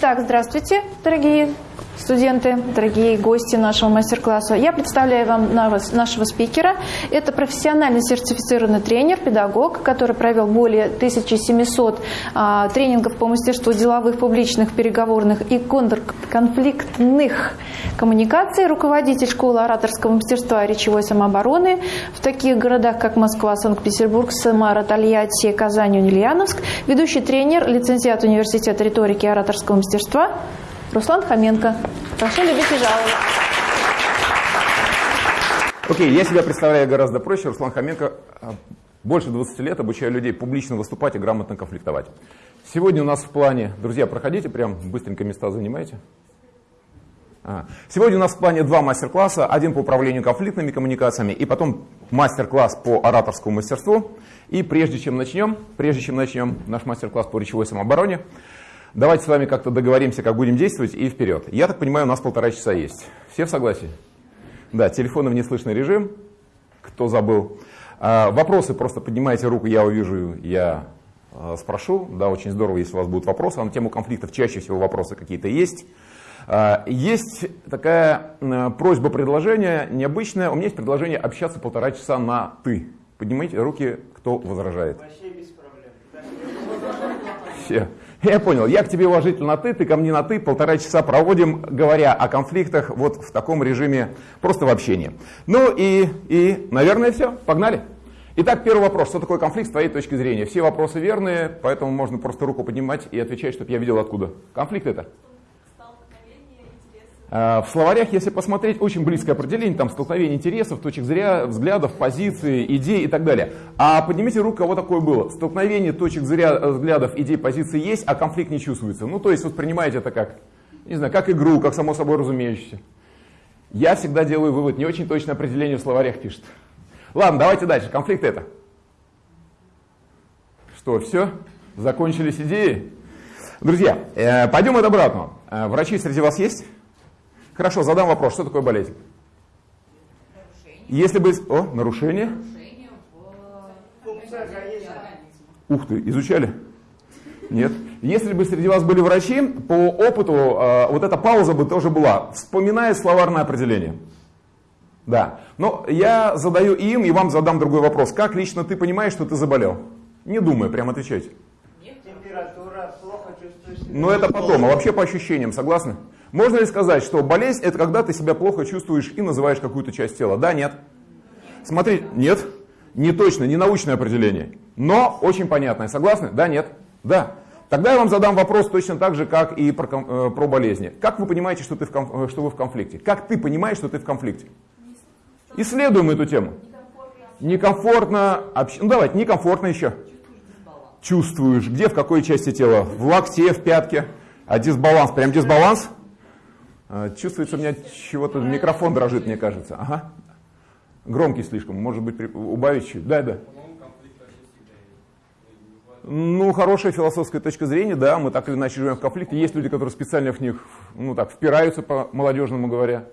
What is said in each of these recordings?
Итак, здравствуйте, дорогие студенты, дорогие гости нашего мастер-класса. Я представляю вам нашего спикера. Это профессиональный сертифицированный тренер, педагог, который провел более 1700 а, тренингов по мастерству деловых, публичных, переговорных и конфликтных коммуникаций, руководитель школы ораторского мастерства и речевой самообороны в таких городах, как Москва, Санкт-Петербург, Самара, Тольятти, Казань, Ульяновск, ведущий тренер, лицензиат университета риторики и ораторского мастерства – Руслан Хоменко. Прошу любить и жаловать. Окей, okay, я себя представляю гораздо проще. Руслан Хоменко. А, больше 20 лет обучаю людей публично выступать и грамотно конфликтовать. Сегодня у нас в плане, друзья, проходите, прям быстренько места занимайте. А. Сегодня у нас в плане два мастер-класса. Один по управлению конфликтными коммуникациями и потом мастер-класс по ораторскому мастерству. И прежде чем начнем, прежде чем начнем наш мастер-класс по речевой самообороне, Давайте с вами как-то договоримся, как будем действовать, и вперед. Я так понимаю, у нас полтора часа есть. Все в согласии? Да, телефоны в неслышный режим. Кто забыл? А, вопросы просто поднимайте руку, я увижу, я а, спрошу. Да, очень здорово, если у вас будут вопросы. А на тему конфликтов чаще всего вопросы какие-то есть. А, есть такая а, просьба, предложение необычное. У меня есть предложение общаться полтора часа на «ты». Поднимите руки, кто возражает. Вообще без проблем. Все. Я понял, я к тебе уважительно на «ты», ты ко мне на «ты», полтора часа проводим, говоря о конфликтах вот в таком режиме, просто в общении. Ну и, и наверное, все, погнали. Итак, первый вопрос, что такое конфликт с твоей точки зрения? Все вопросы верные, поэтому можно просто руку поднимать и отвечать, чтобы я видел откуда. Конфликт это? А, в словарях, если посмотреть, очень близкое определение, там столкновение интересов, точек зря, взглядов, позиций, идей и так далее. А поднимите руку, кого такое было. Столкновение точек зря, взглядов, идей, позиций есть, а конфликт не чувствуется. Ну, то есть воспринимаете это как, не знаю, как игру, как само собой разумеющееся. Я всегда делаю вывод, не очень точное определение в словарях пишет. Ладно, давайте дальше. Конфликт это. Что, все? Закончились идеи? Друзья, э, пойдем от обратного. Э, врачи среди вас есть? Хорошо, задам вопрос. Что такое болезнь? Нарушение. Если бы... О, нарушение? Нарушение в... Ух ты, изучали? Нет. Если бы среди вас были врачи, по опыту э, вот эта пауза бы тоже была. Вспоминая словарное определение. Да. Но я задаю им, и вам задам другой вопрос. Как лично ты понимаешь, что ты заболел? Не думай, прямо отвечайте. Нет, температура, плохо чувствуешь. Но это потом, а вообще по ощущениям, согласны? Можно ли сказать, что болезнь это когда ты себя плохо чувствуешь и называешь какую-то часть тела? Да, нет? Смотри, нет, не точно, не научное определение, но очень понятное. Согласны? Да, нет? Да. Тогда я вам задам вопрос точно так же, как и про, э, про болезни. Как вы понимаете, что, ты в, э, что вы в конфликте? Как ты понимаешь, что ты в конфликте? Исследуем эту тему. Некомфортно, общ... ну давайте, некомфортно еще. Чувствуешь, где, в какой части тела? В локте, в пятке. А дисбаланс, прям дисбаланс? А, чувствуется у меня чего-то, микрофон дрожит, мне кажется. Ага. Громкий слишком, может быть, убавить чуть. Да, да. Ну, хорошая философская точка зрения, да, мы так или иначе живем в конфликте. Есть люди, которые специально в них, ну так, впираются, по молодежному говоря,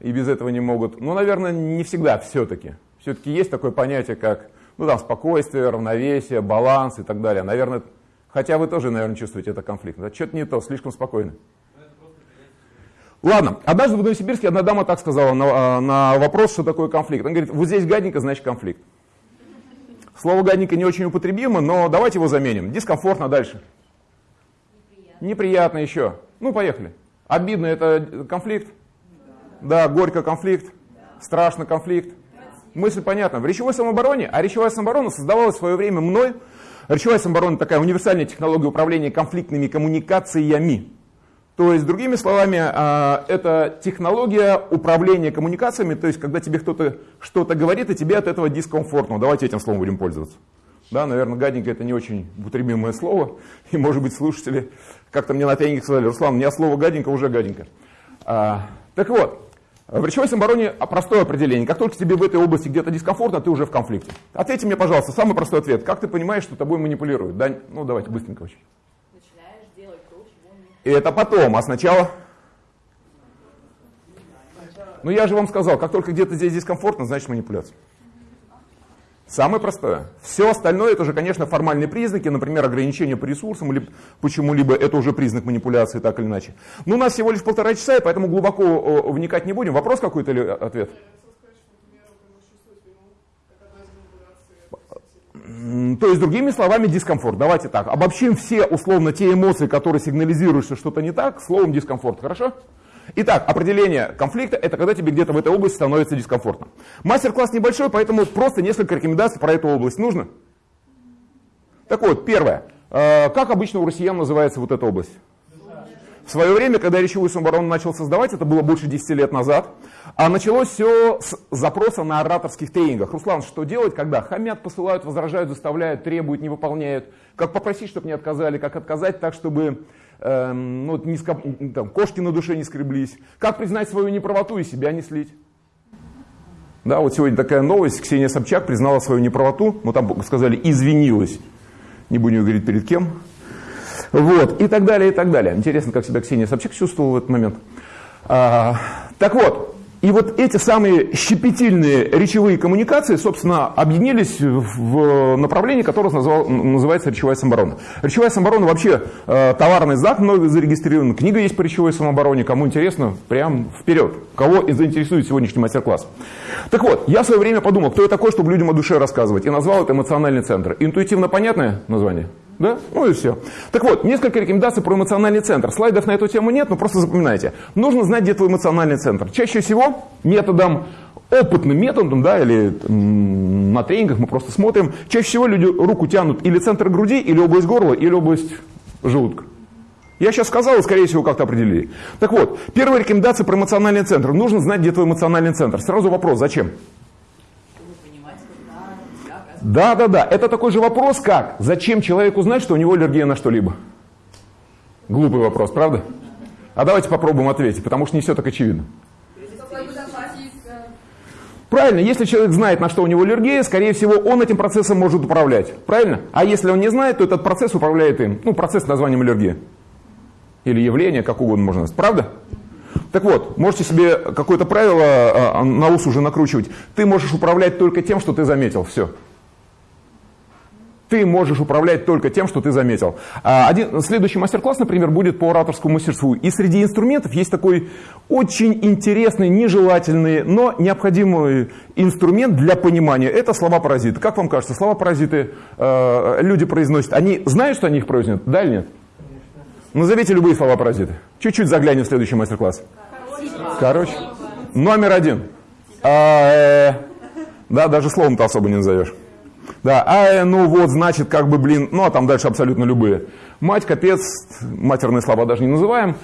и без этого не могут. Но, наверное, не всегда все-таки. Все-таки есть такое понятие, как, ну там, спокойствие, равновесие, баланс и так далее. Наверное, хотя вы тоже, наверное, чувствуете это конфликт. Да? Что-то не то, слишком спокойно. Ладно, однажды в Новосибирске одна дама так сказала на, на вопрос, что такое конфликт. Она говорит, вот здесь гаденько, значит конфликт. Слово гаденько не очень употребимо, но давайте его заменим. Дискомфортно дальше. Неприятно, Неприятно еще. Ну, поехали. Обидно это конфликт? Да. да, горько конфликт. Да. Страшно конфликт. Мысль понятна. В речевой самообороне, а речевая самооборона создавалась в свое время мной. Речевая самооборона такая универсальная технология управления конфликтными коммуникациями. То есть, другими словами, а, это технология управления коммуникациями, то есть, когда тебе кто-то что-то говорит, и тебе от этого дискомфортно. Давайте этим словом будем пользоваться. Да, наверное, гаденько это не очень употребимое слово, и, может быть, слушатели как-то мне на тренинге сказали, Руслан, у меня слово гаденько уже гаденько. А, так вот, в речевой самообороне простое определение. Как только тебе в этой области где-то дискомфортно, ты уже в конфликте. Ответьте мне, пожалуйста, самый простой ответ. Как ты понимаешь, что тобой манипулируют? Да? Ну, давайте быстренько очень. И это потом, а сначала... Ну я же вам сказал, как только где-то здесь дискомфортно, значит манипуляция. Самое простое. Все остальное это уже, конечно, формальные признаки, например, ограничение по ресурсам или почему-либо это уже признак манипуляции, так или иначе. Но у нас всего лишь полтора часа, и поэтому глубоко вникать не будем. Вопрос какой-то или ответ? То есть, другими словами, дискомфорт. Давайте так, обобщим все условно те эмоции, которые сигнализируют, что что-то не так, словом дискомфорт. Хорошо? Итак, определение конфликта – это когда тебе где-то в этой области становится дискомфортно. Мастер-класс небольшой, поэтому просто несколько рекомендаций про эту область нужно. Так вот, первое. Э, как обычно у россиян называется вот эта область? В свое время, когда речевую самооборону начал создавать, это было больше 10 лет назад, а началось все с запроса на ораторских тренингах. Руслан, что делать, когда хамят, посылают, возражают, заставляют, требуют, не выполняют? Как попросить, чтобы не отказали, как отказать так, чтобы э, ну, не скоп, там, кошки на душе не скреблись? Как признать свою неправоту и себя не слить? Да, вот сегодня такая новость, Ксения Собчак признала свою неправоту, ну там сказали, извинилась. Не будем говорить перед кем, вот, и так далее, и так далее. Интересно, как себя Ксения Собчак чувствовала в этот момент. А, так вот, и вот эти самые щепетильные речевые коммуникации, собственно, объединились в направлении, которое назвал, называется речевая самооборона. Речевая самооборона вообще э, товарный знак, много зарегистрирован, книга есть по речевой самообороне, кому интересно, прям вперед. Кого заинтересует сегодняшний мастер-класс. Так вот, я в свое время подумал, кто я такой, чтобы людям о душе рассказывать, и назвал это эмоциональный центр. Интуитивно понятное название? Да? Ну и все. Так вот, несколько рекомендаций про эмоциональный центр. Слайдов на эту тему нет, но просто запоминайте. Нужно знать, где твой эмоциональный центр. Чаще всего методом, опытным методом, да, или на тренингах мы просто смотрим, чаще всего люди руку тянут или центр груди, или область горла, или область желудка. Я сейчас сказал, скорее всего как-то определили. Так вот, первая рекомендация про эмоциональный центр. Нужно знать, где твой эмоциональный центр. Сразу вопрос, зачем? Да, да, да. Это такой же вопрос, как зачем человеку знать, что у него аллергия на что-либо? Глупый вопрос, правда? А давайте попробуем ответить, потому что не все так очевидно. Правильно, если человек знает, на что у него аллергия, скорее всего, он этим процессом может управлять. Правильно? А если он не знает, то этот процесс управляет им. Ну, процесс с названием аллергия. Или явление, как угодно можно назвать. Правда? Так вот, можете себе какое-то правило а, а, на ус уже накручивать. Ты можешь управлять только тем, что ты заметил. Все. Ты можешь управлять только тем, что ты заметил. А, один, следующий мастер-класс, например, будет по ораторскому мастерству. И среди инструментов есть такой очень интересный, нежелательный, но необходимый инструмент для понимания. Это слова-паразиты. Как вам кажется, слова-паразиты э, люди произносят, они знают, что они их произносят? Да или нет? Назовите любые слова-паразиты. Чуть-чуть заглянем в следующий мастер-класс. Короче. Номер один. А, э, да, даже словом-то особо не назовешь. Да, а ну вот, значит, как бы, блин, ну а там дальше абсолютно любые. Мать, капец, матерные слова даже не называем.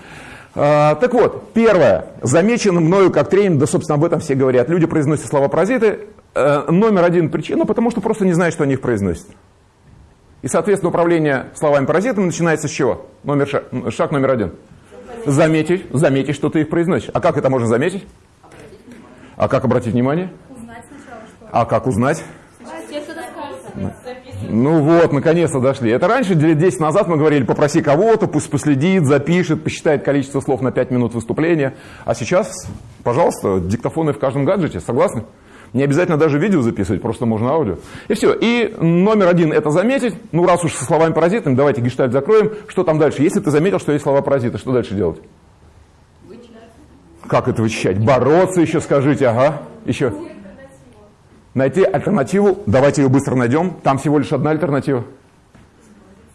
А, так вот, первое, замечено мною как тренинг, да, собственно, об этом все говорят. Люди произносят слова-паразиты. А, номер один причина, потому что просто не знают, что они их произносят. И, соответственно, управление словами-паразитами начинается с чего? Номер шаг, шаг номер один. Заметить, заметить, что ты их произносишь. А как это можно заметить? А как обратить внимание? Узнать сначала, что. А как узнать? Ну вот, наконец-то дошли. Это раньше, лет 10 назад мы говорили, попроси кого-то, пусть последит, запишет, посчитает количество слов на 5 минут выступления. А сейчас, пожалуйста, диктофоны в каждом гаджете, согласны? Не обязательно даже видео записывать, просто можно аудио. И все. И номер один это заметить. Ну, раз уж со словами паразитами, давайте гештальт закроем. Что там дальше? Если ты заметил, что есть слова паразиты, что дальше делать? Вычищать. Как это вычищать? Бороться еще скажите, ага. Еще. Найти альтернативу, давайте ее быстро найдем. Там всего лишь одна альтернатива.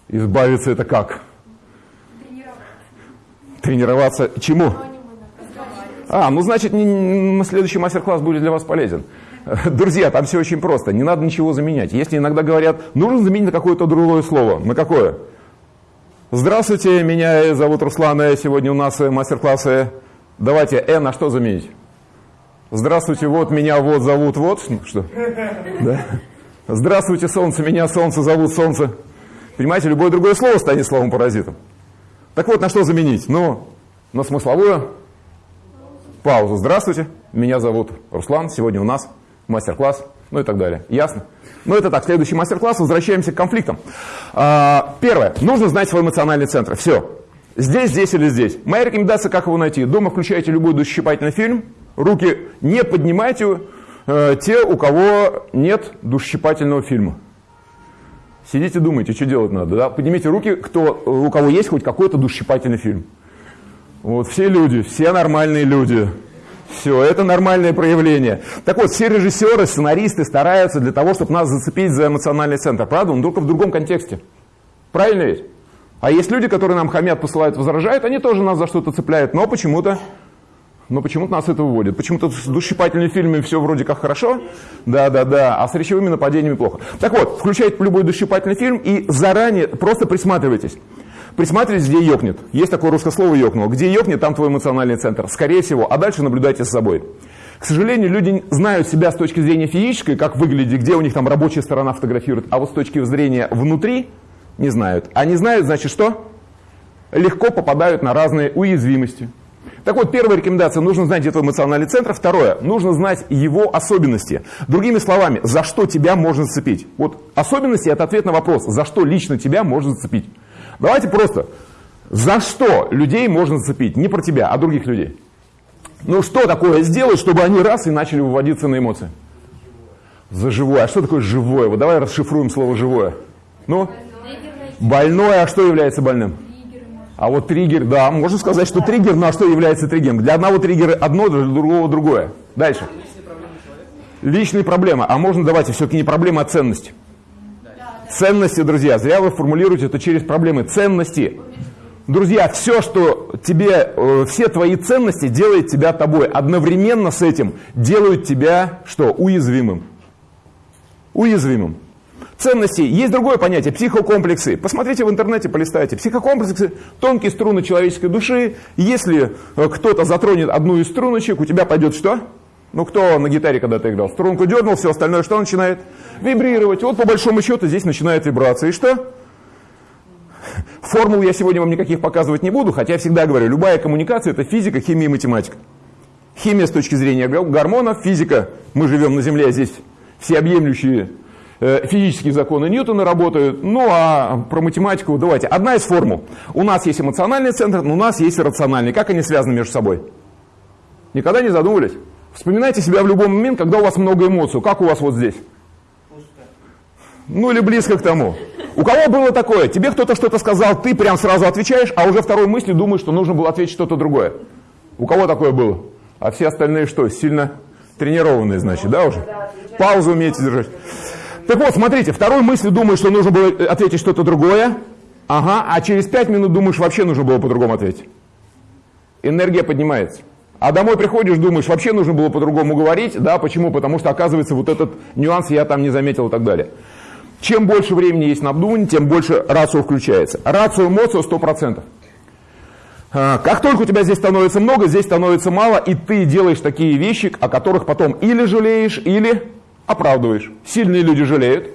Избавиться это как? Тренироваться. Тренироваться чему? А, ну значит, не, не, следующий мастер-класс будет для вас полезен. Друзья, там все очень просто, не надо ничего заменять. Если иногда говорят, нужно заменить на какое-то другое слово, на какое? Здравствуйте, меня зовут Руслан, сегодня у нас мастер-классы. Давайте «э» на что заменить? Здравствуйте, вот меня вот зовут вот, что? Да? Здравствуйте, солнце, меня солнце зовут солнце. Понимаете, любое другое слово станет словом-паразитом. Так вот, на что заменить? Ну, на смысловую паузу. Здравствуйте, меня зовут Руслан, сегодня у нас мастер-класс, ну и так далее. Ясно? Ну это так, следующий мастер-класс, возвращаемся к конфликтам. А, первое, нужно знать свой эмоциональный центр. Все. Здесь, здесь или здесь. Моя рекомендация, как его найти. Дома включайте любой душесчипательный фильм, Руки не поднимайте, э, те, у кого нет душесчипательного фильма. Сидите, думайте, что делать надо. Да? Поднимите руки, кто, у кого есть хоть какой-то душесчипательный фильм. Вот все люди, все нормальные люди. Все, это нормальное проявление. Так вот, все режиссеры, сценаристы стараются для того, чтобы нас зацепить за эмоциональный центр. Правда? Но только в другом контексте. Правильно ведь? А есть люди, которые нам хамят, посылают, возражают, они тоже нас за что-то цепляют, но почему-то но почему-то нас это выводит. Почему-то с душесчипательными фильмами все вроде как хорошо, да-да-да, а с речевыми нападениями плохо. Так вот, включайте любой душесчипательный фильм и заранее просто присматривайтесь. Присматривайтесь, где ёкнет. Есть такое русское слово ёкнуло. Где ёкнет, там твой эмоциональный центр. Скорее всего. А дальше наблюдайте за собой. К сожалению, люди знают себя с точки зрения физической, как выглядит, где у них там рабочая сторона фотографирует, а вот с точки зрения внутри не знают. А не знают, значит что? Легко попадают на разные уязвимости. Так вот, первая рекомендация, нужно знать, где твой эмоциональный центр. Второе, нужно знать его особенности. Другими словами, за что тебя можно зацепить. Вот особенности – это ответ на вопрос, за что лично тебя можно зацепить. Давайте просто, за что людей можно зацепить? Не про тебя, а других людей. Ну что такое сделать, чтобы они раз и начали выводиться на эмоции? За живое. А что такое живое? Вот давай расшифруем слово живое. Ну, больное, а что является больным? А вот триггер, да, можно сказать, что триггер, но а что является триггером? Для одного триггера одно, для другого другое. Дальше. Личные проблемы. А можно, давайте, все-таки не проблема, а ценность. Ценности, друзья, зря вы формулируете это через проблемы. Ценности. Друзья, все, что тебе, э, все твои ценности делает тебя тобой. Одновременно с этим делают тебя, что, уязвимым. Уязвимым ценностей. Есть другое понятие – психокомплексы. Посмотрите в интернете, полистайте. Психокомплексы – тонкие струны человеческой души. Если э, кто-то затронет одну из струночек, у тебя пойдет что? Ну, кто на гитаре когда-то играл? Струнку дернул, все остальное что начинает? Вибрировать. Вот по большому счету здесь начинает вибрация. И что? Формул я сегодня вам никаких показывать не буду, хотя я всегда говорю, любая коммуникация – это физика, химия и математика. Химия с точки зрения гормонов, физика, мы живем на Земле, а здесь всеобъемлющие физические законы Ньютона работают. Ну а про математику давайте. Одна из формул. У нас есть эмоциональный центр, но у нас есть рациональный. Как они связаны между собой? Никогда не задумывались? Вспоминайте себя в любой момент, когда у вас много эмоций. Как у вас вот здесь? Ну или близко к тому. У кого было такое? Тебе кто-то что-то сказал, ты прям сразу отвечаешь, а уже второй мыслью думаешь, что нужно было ответить что-то другое. У кого такое было? А все остальные что, сильно тренированные, значит, да, уже? Паузу умеете держать. Так вот, смотрите, второй мыслью думаешь, что нужно было ответить что-то другое. Ага, а через пять минут думаешь, вообще нужно было по-другому ответить. Энергия поднимается. А домой приходишь, думаешь, вообще нужно было по-другому говорить. Да, почему? Потому что, оказывается, вот этот нюанс я там не заметил и так далее. Чем больше времени есть на обдумывание, тем больше рацио включается. Рацио эмоцию 100%. А, как только у тебя здесь становится много, здесь становится мало, и ты делаешь такие вещи, о которых потом или жалеешь, или оправдываешь. Сильные люди жалеют.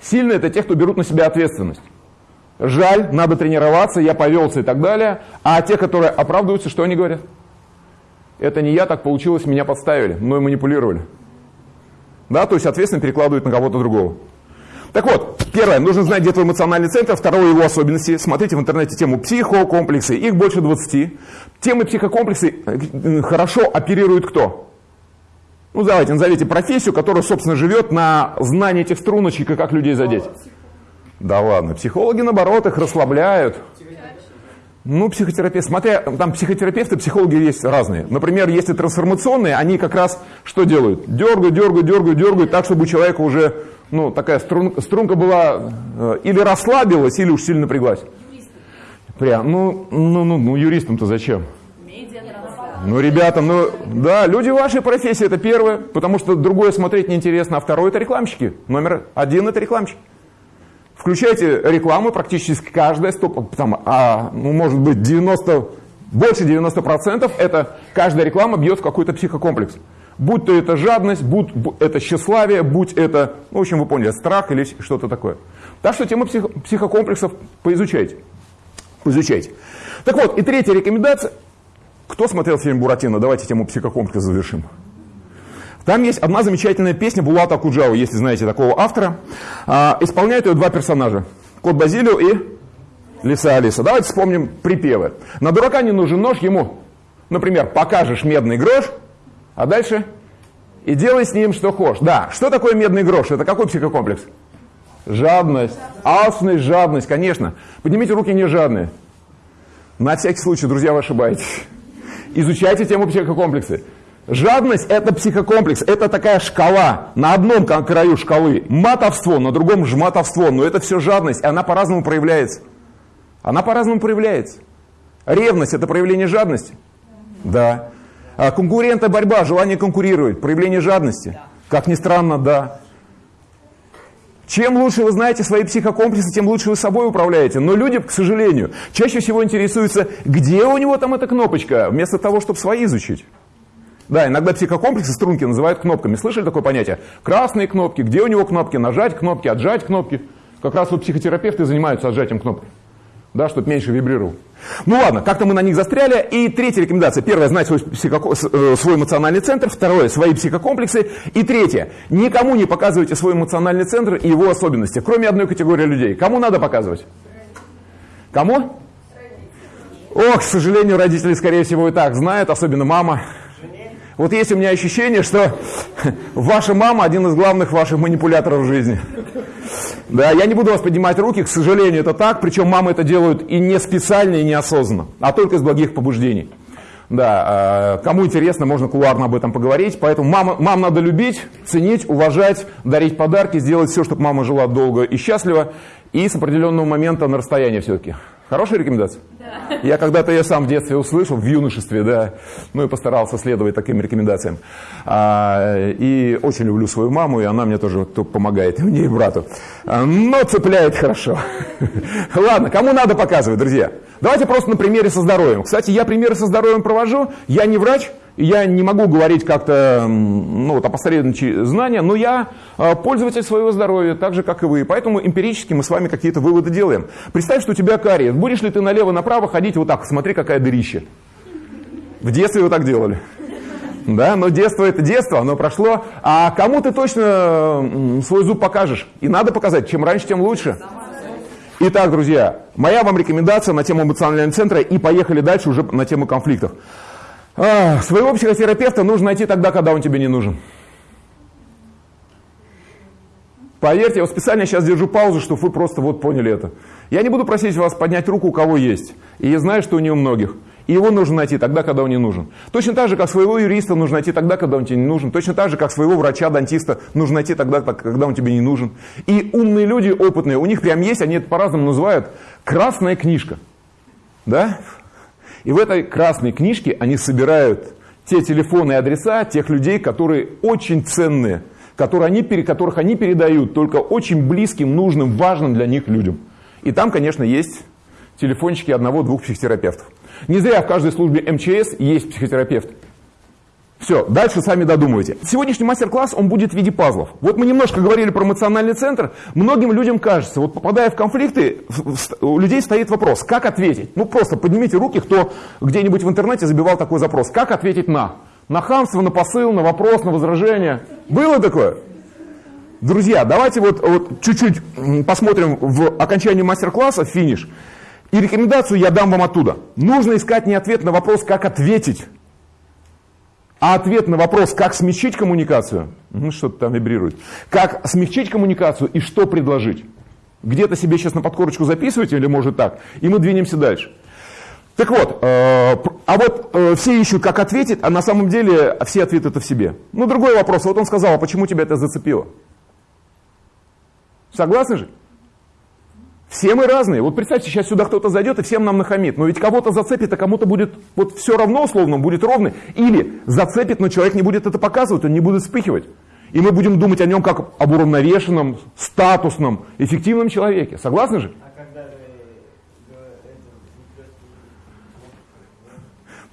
Сильные – это те, кто берут на себя ответственность. Жаль, надо тренироваться, я повелся и так далее. А те, которые оправдываются, что они говорят? Это не я, так получилось, меня подставили, мной манипулировали. Да, то есть, соответственно, перекладывают на кого-то другого. Так вот, первое, нужно знать, где твой эмоциональный центр, второе, его особенности. Смотрите в интернете тему психокомплексы, их больше 20. Темы психокомплексы э, хорошо оперируют кто? Ну, давайте, назовите профессию, которая, собственно, живет на знании этих струночек и как людей задеть. Да ладно, психологи, наоборот, их расслабляют. Ну, психотерапевт, смотря, там психотерапевты, психологи есть разные. Например, если трансформационные, они как раз что делают? Дергают, дергают, дергают, дергают, так, чтобы у человека уже, ну, такая струн, струнка была, э, или расслабилась, или уж сильно напряглась. Прям, ну, ну, ну, ну юристам-то зачем? Ну, ребята, ну, да, люди вашей профессии, это первое, потому что другое смотреть неинтересно, а второе это рекламщики. Номер один это рекламщики. Включайте рекламу, практически каждая, стоп, там, а, ну, может быть, 90, больше 90% это каждая реклама бьет в какой-то психокомплекс. Будь то это жадность, будь это тщеславие, будь это, ну, в общем, вы поняли, страх или что-то такое. Так что тему псих, психокомплексов поизучайте. Поизучайте. Так вот, и третья рекомендация – кто смотрел фильм «Буратино»? Давайте тему психокомплекса завершим. Там есть одна замечательная песня Булата Куджава, если знаете такого автора. А, исполняют ее два персонажа. Кот Базилио и Лиса Алиса. Давайте вспомним припевы. На дурака не нужен нож, ему, например, покажешь медный грош, а дальше и делай с ним что хочешь. Да, что такое медный грош? Это какой психокомплекс? Жадность. Алчность, жадность, конечно. Поднимите руки не жадные. На всякий случай, друзья, вы ошибаетесь. Изучайте тему психокомплексы. Жадность – это психокомплекс, это такая шкала, на одном краю шкалы матовство, на другом жматовство, но это все жадность, и она по-разному проявляется. Она по-разному проявляется. Ревность – это проявление жадности? Да. А конкурента борьба, желание конкурировать, проявление жадности? Как ни странно, да. Чем лучше вы знаете свои психокомплексы, тем лучше вы собой управляете. Но люди, к сожалению, чаще всего интересуются, где у него там эта кнопочка, вместо того, чтобы свои изучить. Да, иногда психокомплексы струнки называют кнопками. Слышали такое понятие? Красные кнопки, где у него кнопки, нажать кнопки, отжать кнопки. Как раз вот психотерапевты занимаются отжатием кнопок да, чтобы меньше вибрировал. Ну ладно, как-то мы на них застряли. И третья рекомендация. Первая, знать свой, психоко... Э, свой эмоциональный центр. Второе, свои психокомплексы. И третье, никому не показывайте свой эмоциональный центр и его особенности, кроме одной категории людей. Кому надо показывать? Кому? Ох, к сожалению, родители, скорее всего, и так знают, особенно мама. Вот есть у меня ощущение, что ваша мама один из главных ваших манипуляторов в жизни. Да, я не буду вас поднимать руки, к сожалению, это так, причем мамы это делают и не специально, и неосознанно, а только из благих побуждений. Да, а, кому интересно, можно кулуарно об этом поговорить. Поэтому мама, мам надо любить, ценить, уважать, дарить подарки, сделать все, чтобы мама жила долго и счастливо, и с определенного момента на расстоянии все-таки. Хорошая рекомендация? Да. Я когда-то я сам в детстве услышал, в юношестве, да, ну и постарался следовать таким рекомендациям. А, и очень люблю свою маму, и она мне тоже помогает, и мне, и брату. А, но цепляет хорошо. Ладно, кому надо показывать, друзья? Давайте просто на примере со здоровьем. Кстати, я примеры со здоровьем провожу, я не врач, я не могу говорить как-то, ну, вот, опосредованные знания, но я а, пользователь своего здоровья, так же, как и вы. Поэтому эмпирически мы с вами какие-то выводы делаем. Представь, что у тебя кариес. Будешь ли ты налево-направо ходить вот так, смотри, какая дырища. В детстве вы так делали. Да, но детство это детство, оно прошло. А кому ты точно свой зуб покажешь? И надо показать, чем раньше, тем лучше. Итак, друзья, моя вам рекомендация на тему эмоционального центра и поехали дальше уже на тему конфликтов. А, своего психотерапевта нужно найти тогда, когда он тебе не нужен. Поверьте, я вот специально сейчас держу паузу, чтобы вы просто вот поняли это. Я не буду просить вас поднять руку, у кого есть. И я знаю, что у него многих. И его нужно найти тогда, когда он не нужен. Точно так же, как своего юриста нужно найти тогда, когда он тебе не нужен. Точно так же, как своего врача-дантиста нужно найти тогда, когда он тебе не нужен. И умные люди, опытные, у них прям есть, они это по-разному называют, красная книжка. Да? И в этой красной книжке они собирают те телефоны и адреса тех людей, которые очень ценные, которые они, которых они передают только очень близким, нужным, важным для них людям. И там, конечно, есть телефончики одного-двух психотерапевтов. Не зря в каждой службе МЧС есть психотерапевт. Все, дальше сами додумывайте. Сегодняшний мастер-класс, он будет в виде пазлов. Вот мы немножко говорили про эмоциональный центр. Многим людям кажется, вот попадая в конфликты, у людей стоит вопрос, как ответить? Ну просто поднимите руки, кто где-нибудь в интернете забивал такой запрос. Как ответить на? На хамство, на посыл, на вопрос, на возражение. Было такое? Друзья, давайте вот, вот чуть-чуть посмотрим в окончании мастер-класса, финиш. И рекомендацию я дам вам оттуда. Нужно искать не ответ на вопрос, как ответить, а ответ на вопрос, как смягчить коммуникацию, ну, что-то там вибрирует, как смягчить коммуникацию и что предложить. Где-то себе сейчас на подкорочку записывайте или может так, и мы двинемся дальше. Так вот, э, а вот э, все ищут, как ответить, а на самом деле все ответы это в себе. Ну, другой вопрос. Вот он сказал, а почему тебя это зацепило? Согласны же? Все мы разные. Вот представьте, сейчас сюда кто-то зайдет и всем нам нахамит. Но ведь кого-то зацепит, а кому-то будет вот все равно условно, будет ровно. Или зацепит, но человек не будет это показывать, он не будет вспыхивать. И мы будем думать о нем как об уравновешенном, статусном, эффективном человеке. Согласны же?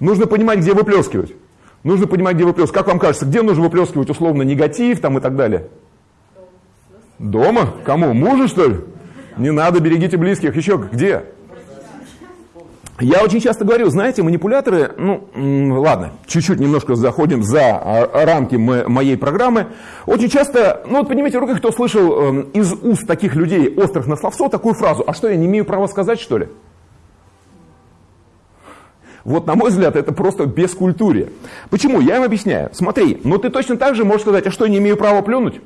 Нужно понимать, где выплескивать. Нужно понимать, где выплескивать. Как вам кажется, где нужно выплескивать условно негатив там и так далее? Дома? Кому? Мужу, что ли? Не надо, берегите близких. Еще где? Я очень часто говорю, знаете, манипуляторы, ну, ладно, чуть-чуть немножко заходим за а, рамки моей программы. Очень часто, ну вот поднимите руки, кто слышал эм, из уст таких людей, острых на словцо, такую фразу, а что, я не имею права сказать, что ли? Вот, на мой взгляд, это просто бескультурие. Почему? Я им объясняю. Смотри, ну ты точно так же можешь сказать, а что, не имею права плюнуть?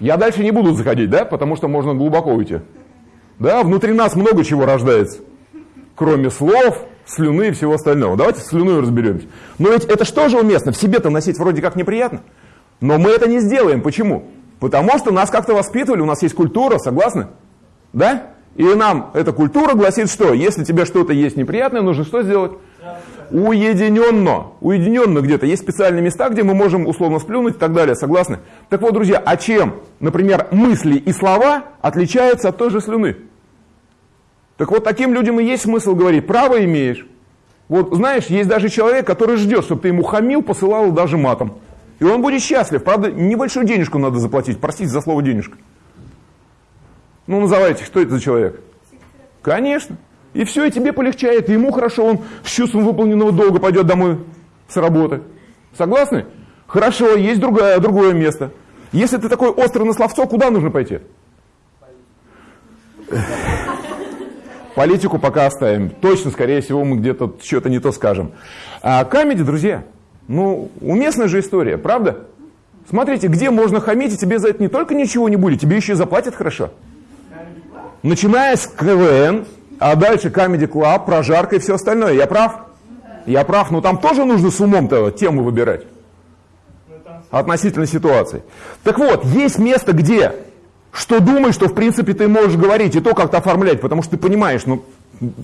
Я дальше не буду заходить, да, потому что можно глубоко уйти. Да, внутри нас много чего рождается, кроме слов, слюны и всего остального. Давайте с слюной разберемся. Но ведь это что же уместно? В себе-то носить вроде как неприятно. Но мы это не сделаем. Почему? Потому что нас как-то воспитывали, у нас есть культура, согласны? Да? И нам эта культура гласит, что если тебе что-то есть неприятное, нужно что сделать? Уединенно. Уединенно где-то. Есть специальные места, где мы можем условно сплюнуть и так далее. Согласны? Так вот, друзья, а чем, например, мысли и слова отличаются от той же слюны? Так вот, таким людям и есть смысл говорить, право имеешь. Вот знаешь, есть даже человек, который ждет, чтобы ты ему хамил, посылал даже матом. И он будет счастлив. Правда, небольшую денежку надо заплатить. Простите за слово денежка. Ну, называйте, что это за человек? Конечно. И все, и тебе полегчает, и ему хорошо, он с чувством выполненного долга пойдет домой с работы. Согласны? Хорошо, есть другое, другое место. Если ты такой острый на словцо, куда нужно пойти? Политику пока оставим. Точно, скорее всего, мы где-то что-то не то скажем. А камеди, друзья, ну, уместная же история, правда? Смотрите, где можно хамить, и тебе за это не только ничего не будет, тебе еще и заплатят хорошо. Начиная с КВН, а дальше Comedy Club, прожарка и все остальное. Я прав? Я прав, но там тоже нужно с умом-то тему выбирать. Относительно ситуации. Так вот, есть место, где что думаешь, что в принципе ты можешь говорить и то как-то оформлять, потому что ты понимаешь, ну,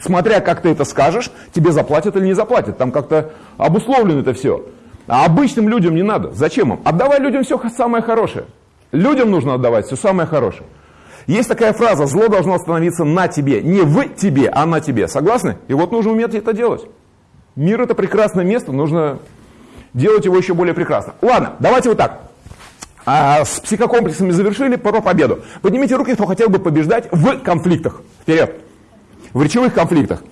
смотря как ты это скажешь, тебе заплатят или не заплатят. Там как-то обусловлено это все. А обычным людям не надо. Зачем им? Отдавай людям все самое хорошее. Людям нужно отдавать все самое хорошее. Есть такая фраза, зло должно остановиться на тебе. Не в тебе, а на тебе. Согласны? И вот нужно уметь это делать. Мир это прекрасное место, нужно делать его еще более прекрасно. Ладно, давайте вот так. А с психокомплексами завершили про победу. Поднимите руки, кто хотел бы побеждать в конфликтах. Вперед. В речевых конфликтах.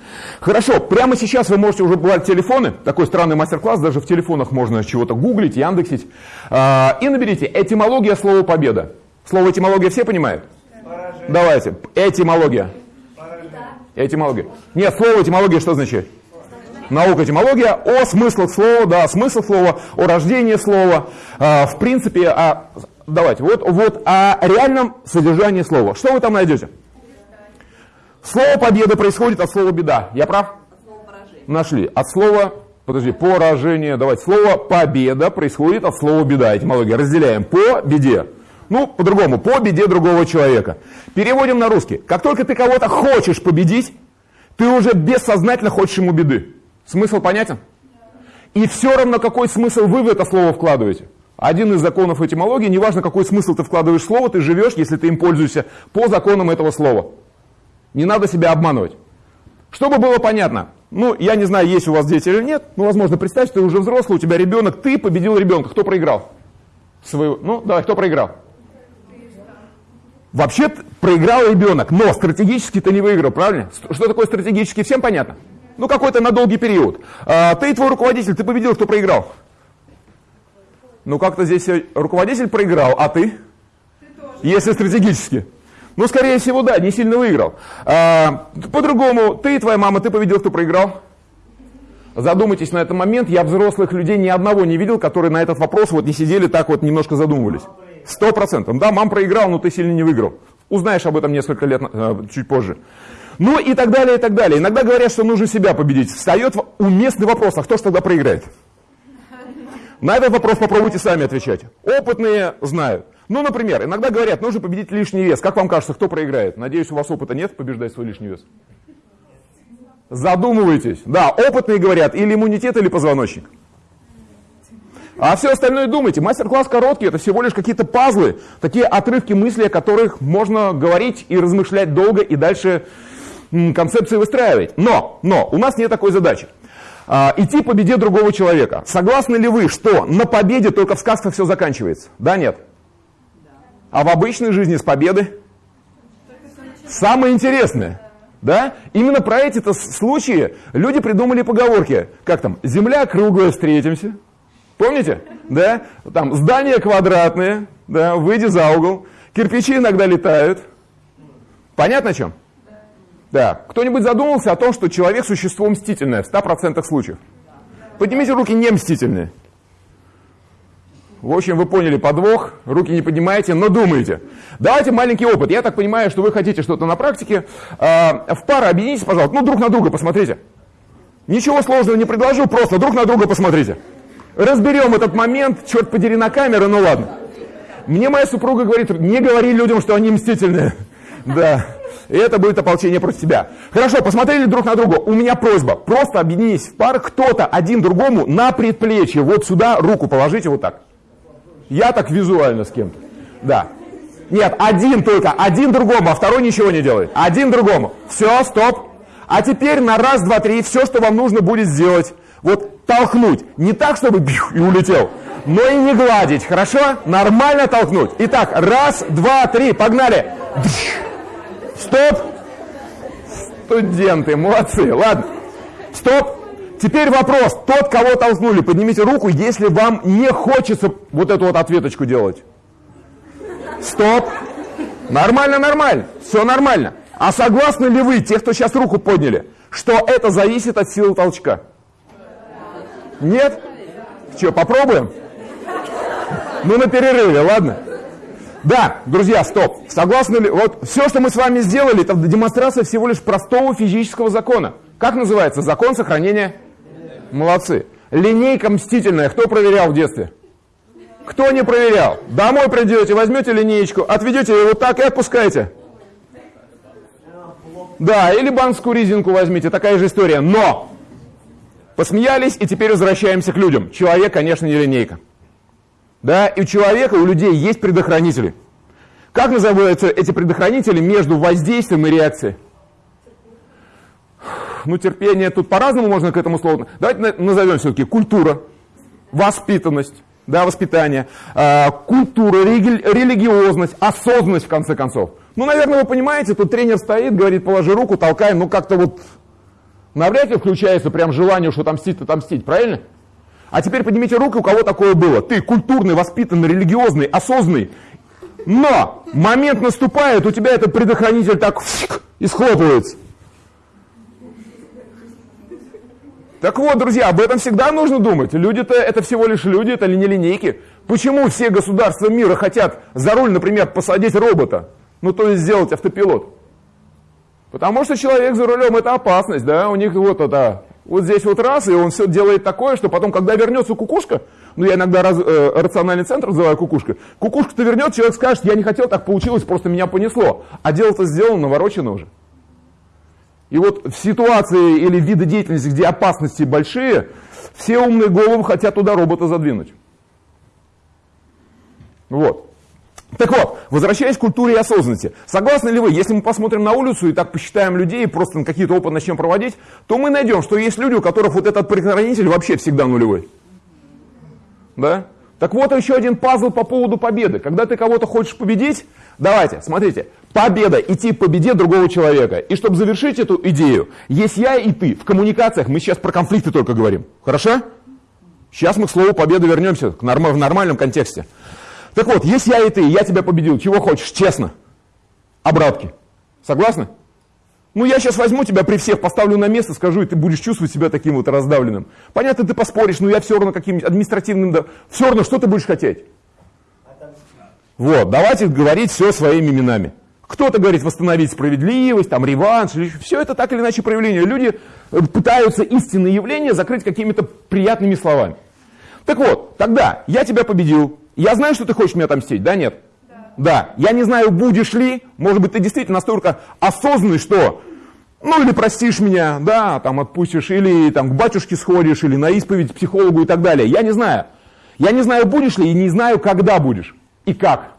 Хорошо, прямо сейчас вы можете уже брать телефоны. Такой странный мастер-класс, даже в телефонах можно чего-то гуглить, яндексить. А, и наберите этимология слова победа. Слово этимология все понимают? Поражение. Давайте. Этимология. Поражение. Этимология. Нет, слово этимология что значит? наука этимология, о смыслах слова, да, смысл слова, о рождении слова, э, в принципе, о, давайте, вот, вот о реальном содержании слова. Что вы там найдете? Слово победа происходит от слова беда. Я прав? Нашли. От слова, подожди, поражение. Давайте. Слово победа происходит от слова беда. Этимология. Разделяем. По беде. Ну, по-другому. По беде другого человека. Переводим на русский. Как только ты кого-то хочешь победить, ты уже бессознательно хочешь ему беды. Смысл понятен? И все равно, какой смысл вы в это слово вкладываете. Один из законов этимологии, неважно, какой смысл ты вкладываешь в слово, ты живешь, если ты им пользуешься по законам этого слова. Не надо себя обманывать. Чтобы было понятно, ну, я не знаю, есть у вас дети или нет, но, возможно, представь, что ты уже взрослый, у тебя ребенок, ты победил ребенка. Кто проиграл? Своего, ну, давай, кто проиграл? Вообще проиграл ребенок, но стратегически ты не выиграл, правильно? Что такое стратегически, всем понятно? Ну, какой-то на долгий период. А, ты и твой руководитель, ты победил, кто проиграл? Ну, как-то здесь руководитель проиграл, а ты? ты Если стратегически. Ну, скорее всего, да, не сильно выиграл. А, по-другому, ты и твоя мама, ты победил, кто проиграл? Задумайтесь на этот момент. Я взрослых людей ни одного не видел, которые на этот вопрос вот не сидели так вот немножко задумывались. Сто процентов. Да, мам проиграл, но ты сильно не выиграл. Узнаешь об этом несколько лет э, чуть позже. Ну и так далее, и так далее. Иногда говорят, что нужно себя победить. Встает уместный вопрос, а кто же тогда проиграет? На этот вопрос попробуйте сами отвечать. Опытные знают. Ну, например, иногда говорят, нужно победить лишний вес. Как вам кажется, кто проиграет? Надеюсь, у вас опыта нет побеждать свой лишний вес. Задумывайтесь. Да, опытные говорят, или иммунитет, или позвоночник. А все остальное думайте. Мастер-класс короткий, это всего лишь какие-то пазлы, такие отрывки мысли, о которых можно говорить и размышлять долго, и дальше концепции выстраивать. Но, но, у нас нет такой задачи. А, идти по беде другого человека. Согласны ли вы, что на победе только в сказках все заканчивается? Да, нет? А в обычной жизни с победы? Самое интересное. Да? Именно про эти-то случаи люди придумали поговорки. Как там? Земля круглая, встретимся. Помните? Да? Там здания квадратные, да, выйди за угол. Кирпичи иногда летают. Понятно о чем? Да. Кто-нибудь задумался о том, что человек существо мстительное в 100% случаев? Поднимите руки не мстительные. В общем, вы поняли подвох, руки не поднимаете, но думаете. Давайте маленький опыт. Я так понимаю, что вы хотите что-то на практике. А, в пару объединитесь, пожалуйста. Ну, друг на друга посмотрите. Ничего сложного не предложу, просто друг на друга посмотрите. Разберем этот момент, черт подери, на камеру, ну ладно. Мне моя супруга говорит, не говори людям, что они мстительные. Да. Это будет ополчение против тебя. Хорошо, посмотрели друг на друга. У меня просьба. Просто объединись в пар. Кто-то один другому на предплечье. Вот сюда руку положите вот так. Я так визуально с кем-то. Да. Нет, один только, один другому, а второй ничего не делает. Один другому. Все, стоп. А теперь на раз, два, три, все, что вам нужно будет сделать. Вот толкнуть. Не так, чтобы бью, и улетел, но и не гладить. Хорошо? Нормально толкнуть. Итак, раз, два, три, погнали. Стоп. Студенты, молодцы. Ладно. Стоп. Теперь вопрос. Тот, кого толкнули, поднимите руку, если вам не хочется вот эту вот ответочку делать. Стоп. Нормально, нормально. Все нормально. А согласны ли вы, те, кто сейчас руку подняли, что это зависит от силы толчка? Нет? Что, попробуем? Ну, на перерыве, ладно? Да, друзья, стоп. Согласны ли? Вот все, что мы с вами сделали, это демонстрация всего лишь простого физического закона. Как называется? Закон сохранения Молодцы. Линейка мстительная. Кто проверял в детстве? Кто не проверял? Домой придете, возьмете линеечку, отведете ее вот так и отпускаете. Да, или банскую резинку возьмите, такая же история. Но! Посмеялись, и теперь возвращаемся к людям. Человек, конечно, не линейка. Да, и у человека, у людей есть предохранители. Как называются эти предохранители между воздействием и реакцией? ну, терпение, тут по-разному можно к этому слову. Давайте назовем все-таки культура, воспитанность, да, воспитание, э, культура, религиозность, осознанность, в конце концов. Ну, наверное, вы понимаете, тут тренер стоит, говорит, положи руку, толкай, ну, как-то вот навряд ли включается прям желание, что отомстить, отомстить, правильно? А теперь поднимите руку, у кого такое было. Ты культурный, воспитанный, религиозный, осознанный. Но момент наступает, у тебя этот предохранитель так и схлопывается. Так вот, друзья, об этом всегда нужно думать. Люди-то это всего лишь люди, это не линейки. Почему все государства мира хотят за руль, например, посадить робота? Ну, то есть сделать автопилот. Потому что человек за рулем это опасность, да, у них вот это, вот здесь вот раз, и он все делает такое, что потом, когда вернется кукушка, ну, я иногда раз, э, рациональный центр называю кукушка, кукушка-то вернет, человек скажет, я не хотел, так получилось, просто меня понесло. А дело-то сделано, наворочено уже. И вот в ситуации или виды деятельности, где опасности большие, все умные головы хотят туда робота задвинуть. Вот. Так вот, возвращаясь к культуре и осознанности. Согласны ли вы, если мы посмотрим на улицу и так посчитаем людей, просто на какие-то опыты начнем проводить, то мы найдем, что есть люди, у которых вот этот предохранитель вообще всегда нулевой. Да? Так вот еще один пазл по поводу победы. Когда ты кого-то хочешь победить, давайте, смотрите, победа, идти к победе другого человека. И чтобы завершить эту идею, есть я и ты. В коммуникациях мы сейчас про конфликты только говорим. Хорошо? Сейчас мы к слову победы вернемся в нормальном контексте. Так вот, есть я и ты, я тебя победил. Чего хочешь? Честно. Обратки. Согласны? Ну, я сейчас возьму тебя при всех, поставлю на место, скажу, и ты будешь чувствовать себя таким вот раздавленным. Понятно, ты поспоришь, но я все равно каким-нибудь административным... Все равно, что ты будешь хотеть? Вот, давайте говорить все своими именами. Кто-то говорит восстановить справедливость, там реванш, все это так или иначе проявление. Люди э, пытаются истинные явления закрыть какими-то приятными словами. Так вот, тогда я тебя победил, я знаю, что ты хочешь меня отомстить, да, нет? Да. да. Я не знаю, будешь ли, может быть, ты действительно настолько осознанный, что, ну, или простишь меня, да, там отпустишь, или там к батюшке сходишь, или на исповедь психологу и так далее. Я не знаю. Я не знаю, будешь ли, и не знаю, когда будешь и как.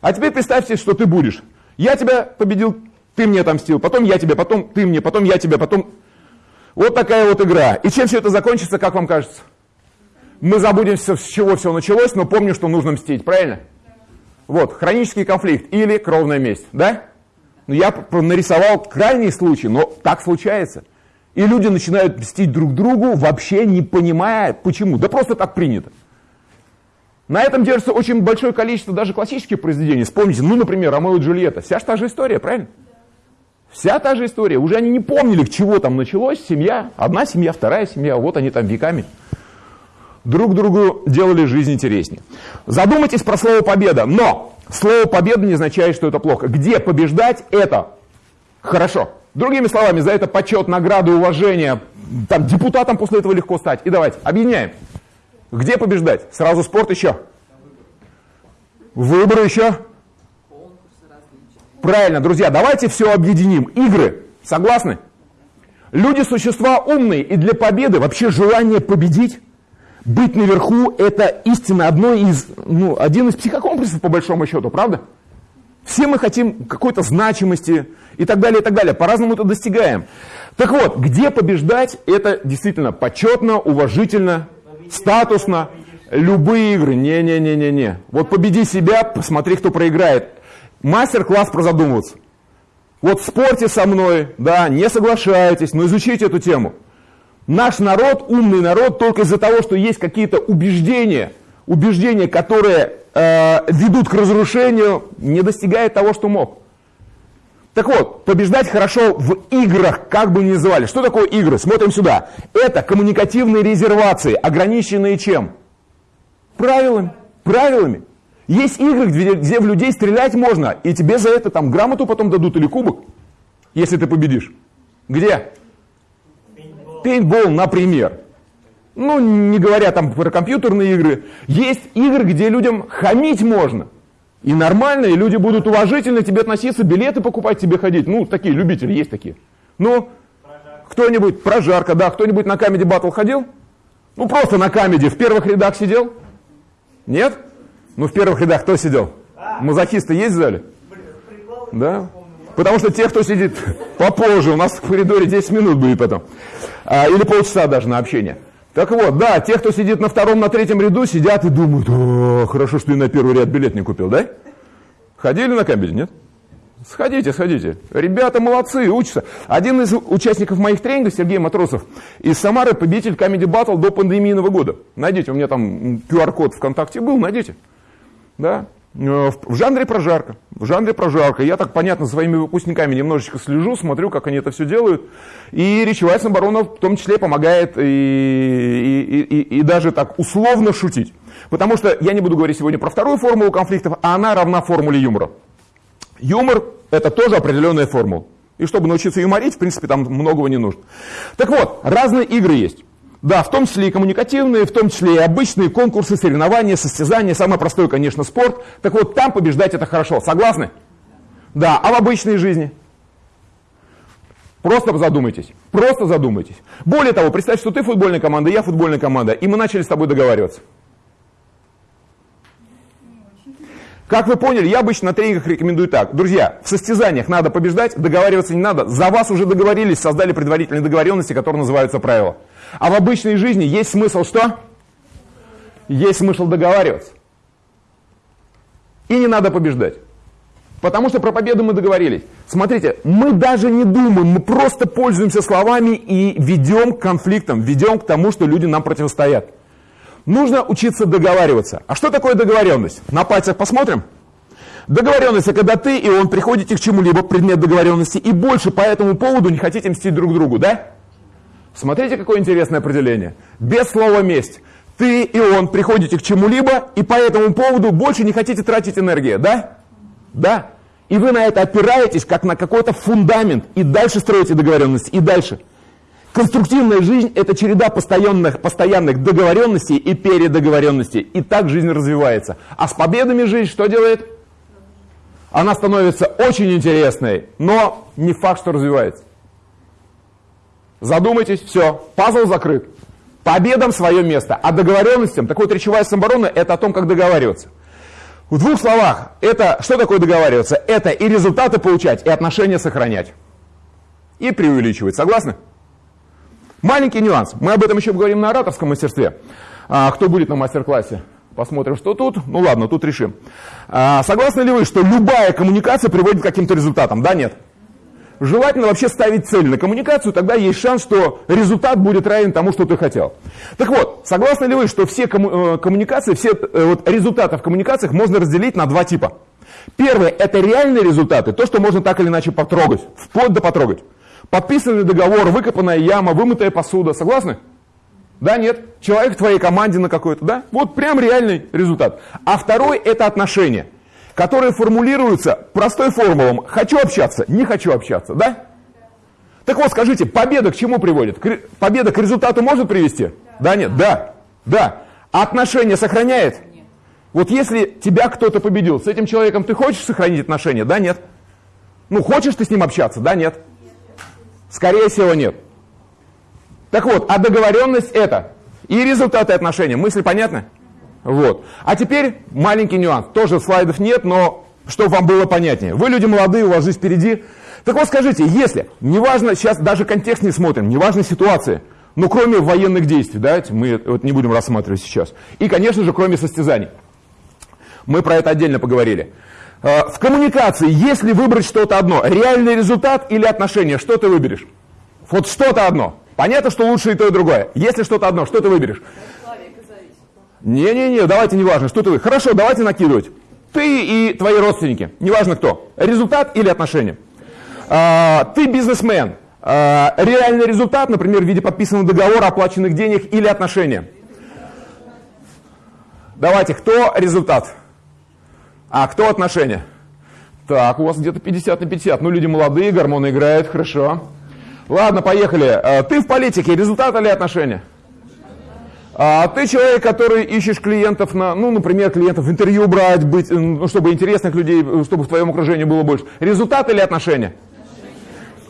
А теперь представьте, что ты будешь. Я тебя победил, ты мне отомстил, потом я тебя, потом ты мне, потом я тебя, потом... Вот такая вот игра. И чем все это закончится, как вам кажется? Мы забудем, с чего все началось, но помню, что нужно мстить, правильно? Вот, хронический конфликт или кровная месть, да? Ну, я нарисовал крайний случай, но так случается. И люди начинают мстить друг другу, вообще не понимая, почему. Да просто так принято. На этом держится очень большое количество даже классических произведений. Вспомните, ну, например, Ромео и Джульетта. Вся же та же история, правильно? Вся та же история. Уже они не помнили, к чего там началось. Семья, одна семья, вторая семья. Вот они там веками друг другу делали жизнь интереснее. Задумайтесь про слово «победа». Но слово «победа» не означает, что это плохо. Где побеждать – это хорошо. Другими словами, за это почет, награду, уважение. Там, депутатам после этого легко стать. И давайте, объединяем. Где побеждать? Сразу спорт еще. Выборы еще. Правильно, друзья, давайте все объединим. Игры. Согласны? Люди существа умные, и для победы вообще желание победить, быть наверху, это истинно одно из, ну, один из психокомплексов по большому счету, правда? Все мы хотим какой-то значимости и так далее, и так далее. По-разному это достигаем. Так вот, где побеждать, это действительно почетно, уважительно, статусно. Любые игры, не-не-не-не-не. Вот победи себя, посмотри, кто проиграет мастер-класс про задумываться. Вот спорьте со мной, да, не соглашайтесь, но изучите эту тему. Наш народ, умный народ, только из-за того, что есть какие-то убеждения, убеждения, которые э, ведут к разрушению, не достигает того, что мог. Так вот, побеждать хорошо в играх, как бы ни называли. Что такое игры? Смотрим сюда. Это коммуникативные резервации, ограниченные чем? Правилами. Правилами. Есть игры, где, где в людей стрелять можно, и тебе за это там грамоту потом дадут или кубок, если ты победишь. Где? Пейнтбол, например. Ну, не говоря там про компьютерные игры. Есть игры, где людям хамить можно. И нормально, и люди будут уважительно к тебе относиться, билеты покупать тебе ходить. Ну, такие любители, есть такие. Ну, кто-нибудь, прожарка, да, кто-нибудь на Comedy Battle ходил? Ну, просто на Comedy в первых рядах сидел? Нет? Ну, в первых рядах кто сидел? Мазохисты есть в зале? Да? Потому что те, кто сидит попозже, у нас в коридоре 10 минут будет потом. А, или полчаса даже на общение. Так вот, да, те, кто сидит на втором, на третьем ряду, сидят и думают, о, хорошо, что ты на первый ряд билет не купил, да? Ходили на камбель, нет? Сходите, сходите. Ребята молодцы, учатся. Один из участников моих тренингов, Сергей Матросов, из Самары, победитель Comedy Battle до пандемийного года. Найдите, у меня там QR-код ВКонтакте был, найдите да, в жанре прожарка. В жанре прожарка. Я так, понятно, своими выпускниками немножечко слежу, смотрю, как они это все делают. И речевая самооборона в том числе помогает и, и, и, и даже так условно шутить. Потому что я не буду говорить сегодня про вторую формулу конфликтов, а она равна формуле юмора. Юмор – это тоже определенная формула. И чтобы научиться юморить, в принципе, там многого не нужно. Так вот, разные игры есть. Да, в том числе и коммуникативные, в том числе и обычные конкурсы, соревнования, состязания. Самое простое, конечно, спорт. Так вот, там побеждать это хорошо. Согласны? Да, а в обычной жизни? Просто задумайтесь. Просто задумайтесь. Более того, представь, что ты футбольная команда, я футбольная команда, и мы начали с тобой договариваться. Как вы поняли, я обычно на тренингах рекомендую так. Друзья, в состязаниях надо побеждать, договариваться не надо. За вас уже договорились, создали предварительные договоренности, которые называются правила. А в обычной жизни есть смысл что? Есть смысл договариваться. И не надо побеждать. Потому что про победу мы договорились. Смотрите, мы даже не думаем, мы просто пользуемся словами и ведем к конфликтам, ведем к тому, что люди нам противостоят. Нужно учиться договариваться. А что такое договоренность? На пальцах посмотрим. Договоренность – это когда ты и он приходите к чему-либо, предмет договоренности, и больше по этому поводу не хотите мстить друг другу, да? Смотрите, какое интересное определение. Без слова «месть». Ты и он приходите к чему-либо, и по этому поводу больше не хотите тратить энергию, да? Да. И вы на это опираетесь, как на какой-то фундамент, и дальше строите договоренность, и дальше. Конструктивная жизнь – это череда постоянных, постоянных договоренностей и передоговоренностей. И так жизнь развивается. А с победами жизнь что делает? Она становится очень интересной, но не факт, что развивается. Задумайтесь, все, пазл закрыт. Победам свое место, а договоренностям, так вот речевая самооборона, это о том, как договариваться. В двух словах, это что такое договариваться? Это и результаты получать, и отношения сохранять. И преувеличивать, согласны? Маленький нюанс, мы об этом еще поговорим на ораторском мастерстве. А, кто будет на мастер-классе? Посмотрим, что тут. Ну ладно, тут решим. А, согласны ли вы, что любая коммуникация приводит к каким-то результатам? Да, нет? Желательно вообще ставить цель на коммуникацию, тогда есть шанс, что результат будет равен тому, что ты хотел. Так вот, согласны ли вы, что все комму- э, коммуникации, все э, вот, результаты в коммуникациях можно разделить на два типа? Первое – это реальные результаты, то, что можно так или иначе потрогать, вплоть до потрогать. Подписанный договор, выкопанная яма, вымытая посуда. Согласны? Да, нет? Человек в твоей команде на какой-то, да? Вот прям реальный результат. А второй – это отношения, которые формулируются простой формулом «хочу общаться», «не хочу общаться», да? Так вот, скажите, победа к чему приводит? Победа к результату может привести? Да, нет? Да. Да. А отношения сохраняет? Нет. Вот если тебя кто-то победил, с этим человеком ты хочешь сохранить отношения? Да, нет? Ну, хочешь ты с ним общаться? Да, нет? Скорее всего, нет. Так вот, а договоренность это и результаты отношений. Мысли понятны? Вот. А теперь маленький нюанс. Тоже слайдов нет, но чтобы вам было понятнее. Вы люди молодые, у вас жизнь впереди. Так вот скажите, если, неважно, сейчас даже контекст не смотрим, неважно ситуация, но кроме военных действий, давайте мы вот не будем рассматривать сейчас, и, конечно же, кроме состязаний. Мы про это отдельно поговорили. А, в коммуникации, если выбрать что-то одно, реальный результат или отношения, что ты выберешь? Вот что-то одно. Понятно, что лучше и то, и другое. Если что-то одно, что ты выберешь? Не-не-не, давайте не важно, что ты выберешь. Хорошо, давайте накидывать. Ты и твои родственники, неважно кто. Результат или отношения. А, ты бизнесмен. А, реальный результат, например, в виде подписанного договора, оплаченных денег или отношения. Давайте, кто результат? А кто отношения? Так, у вас где-то 50 на 50. Ну, люди молодые, гормоны играют, хорошо. Ладно, поехали. А, ты в политике, результат или отношения? А ты человек, который ищешь клиентов на, ну, например, клиентов интервью брать, быть, ну, чтобы интересных людей, чтобы в твоем окружении было больше. Результат или отношения?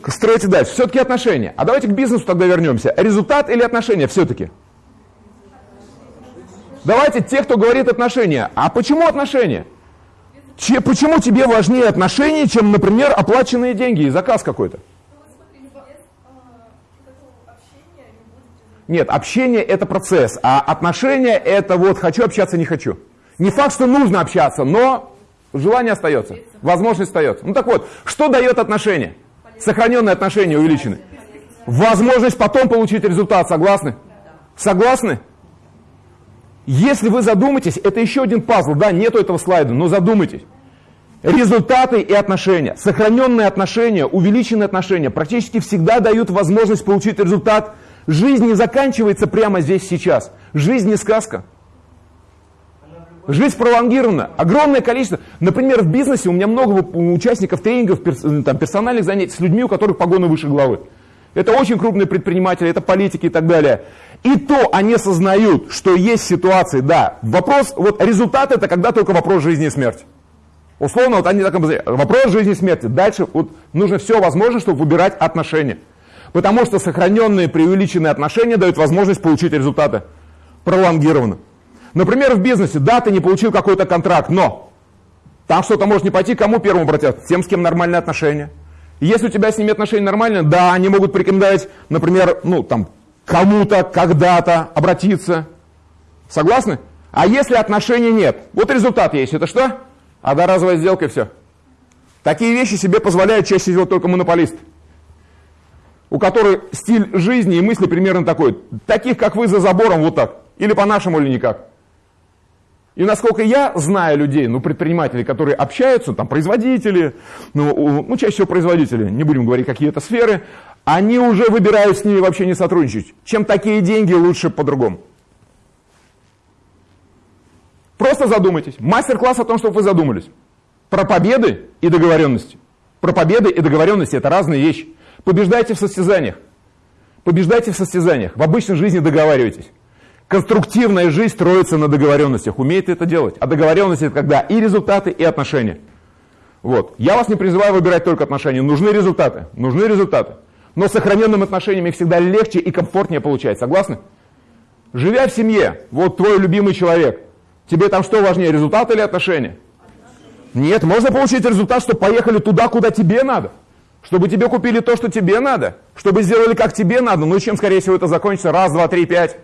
Стройте дальше. Все-таки отношения. А давайте к бизнесу тогда вернемся. Результат или отношения все-таки? Давайте те, кто говорит отношения. А почему отношения? Че, почему тебе важнее отношения, чем, например, оплаченные деньги и заказ какой-то? Нет, общение это процесс, а отношения это вот хочу общаться, не хочу. Не факт, что нужно общаться, но желание остается, возможность остается. Ну так вот, что дает отношения? Сохраненные отношения увеличены. Возможность потом получить результат, согласны? Согласны? Если вы задумаетесь, это еще один пазл, да, нету этого слайда, но задумайтесь. Результаты и отношения, сохраненные отношения, увеличенные отношения практически всегда дают возможность получить результат. Жизнь не заканчивается прямо здесь сейчас. Жизнь не сказка. Жизнь пролонгирована. Огромное количество. Например, в бизнесе у меня много участников тренингов, там, персональных занятий с людьми, у которых погоны выше головы. Это очень крупные предприниматели, это политики и так далее. И то они осознают, что есть ситуации, да, вопрос, вот результат это когда только вопрос жизни и смерти. Условно, вот они так вопрос жизни и смерти. Дальше вот, нужно все возможное, чтобы выбирать отношения. Потому что сохраненные, преувеличенные отношения дают возможность получить результаты пролонгированно. Например, в бизнесе, да, ты не получил какой-то контракт, но там что-то может не пойти, кому первому обратятся? Тем, с кем нормальные отношения. Если у тебя с ними отношения нормальные, да, они могут порекомендовать, например, ну, там, кому-то, когда-то обратиться. Согласны? А если отношений нет? Вот результат есть. Это что? Одноразовая сделка и все. Такие вещи себе позволяют чаще всего только монополист. У которых стиль жизни и мысли примерно такой. Таких, как вы, за забором вот так. Или по-нашему, или никак. И насколько я знаю людей, ну, предпринимателей, которые общаются, там, производители, ну, ну, чаще всего производители, не будем говорить, какие это сферы, они уже выбирают с ними вообще не сотрудничать. Чем такие деньги, лучше по-другому. Просто задумайтесь. Мастер-класс о том, чтобы вы задумались. Про победы и договоренности. Про победы и договоренности – это разные вещи. Побеждайте в состязаниях. Побеждайте в состязаниях. В обычной жизни договаривайтесь. Конструктивная жизнь строится на договоренностях. Умеет это делать. А договоренность это когда и результаты, и отношения. Вот. Я вас не призываю выбирать только отношения. Нужны результаты. Нужны результаты. Но с сохраненным отношениями всегда легче и комфортнее получать. Согласны? Живя в семье, вот твой любимый человек, тебе там что важнее, результат или отношения? Нет, можно получить результат, чтобы поехали туда, куда тебе надо. Чтобы тебе купили то, что тебе надо. Чтобы сделали, как тебе надо. Ну и чем, скорее всего, это закончится? Раз, два, три, пять.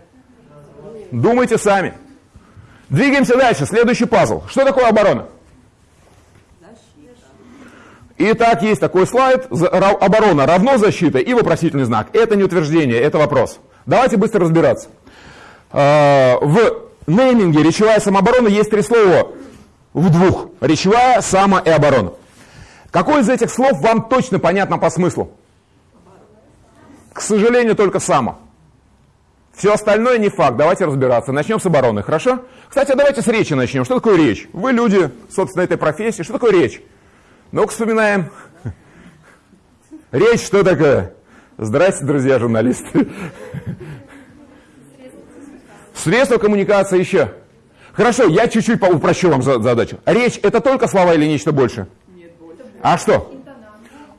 Думайте сами. Двигаемся дальше. Следующий пазл. Что такое оборона? Итак, есть такой слайд. Оборона равно защита и вопросительный знак. Это не утверждение, это вопрос. Давайте быстро разбираться. А, в нейминге речевая самооборона есть три слова. в двух. Речевая, само и оборона. Какое из этих слов вам точно понятно по смыслу? К сожалению, только само. Все остальное не факт. Давайте разбираться. Начнем с обороны, хорошо? Кстати, давайте с речи начнем. Что такое речь? Вы люди, собственно, этой профессии. Что такое речь? Ну-ка вспоминаем. Речь что такое? Здрасте, друзья журналисты. Средства коммуникации еще. Хорошо, я чуть-чуть упрощу вам задачу. Речь это только слова или нечто больше? А что?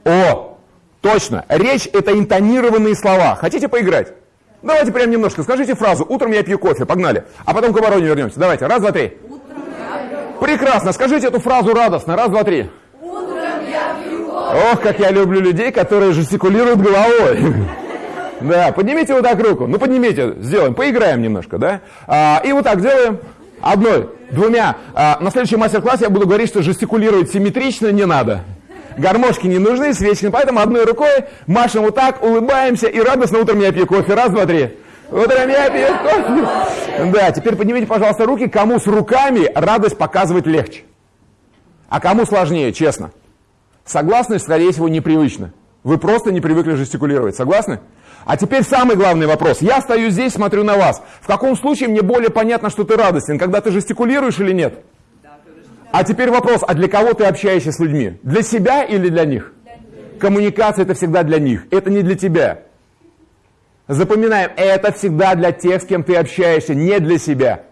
О, точно. Речь это интонированные слова. Хотите поиграть? Давайте прям немножко. Скажите фразу «Утром я пью кофе». Погнали. А потом к обороне вернемся. Давайте. Раз, два, три. Прекрасно. Скажите эту фразу радостно. Раз, два, три. Ох, как я люблю людей, которые жестикулируют головой. Да, поднимите вот так руку. Ну, поднимите, сделаем, поиграем немножко, да? А, и вот так делаем. Одной, двумя. А, на следующем мастер-классе я буду говорить, что жестикулировать симметрично не надо. Гармошки не нужны, свечки, поэтому одной рукой машем вот так, улыбаемся и радостно утром я пью кофе. Раз, два, три. Утром я пью кофе. Да, теперь поднимите, пожалуйста, руки, кому с руками радость показывать легче. А кому сложнее, честно. Согласны, скорее всего, непривычно. Вы просто не привыкли жестикулировать. Согласны? А теперь самый главный вопрос. Я стою здесь, смотрю на вас. В каком случае мне более понятно, что ты радостен? Когда ты жестикулируешь или нет? А теперь вопрос, а для кого ты общаешься с людьми? Для себя или для них? Коммуникация это всегда для них, это не для тебя. Запоминаем, это всегда для тех, с кем ты общаешься, не для себя.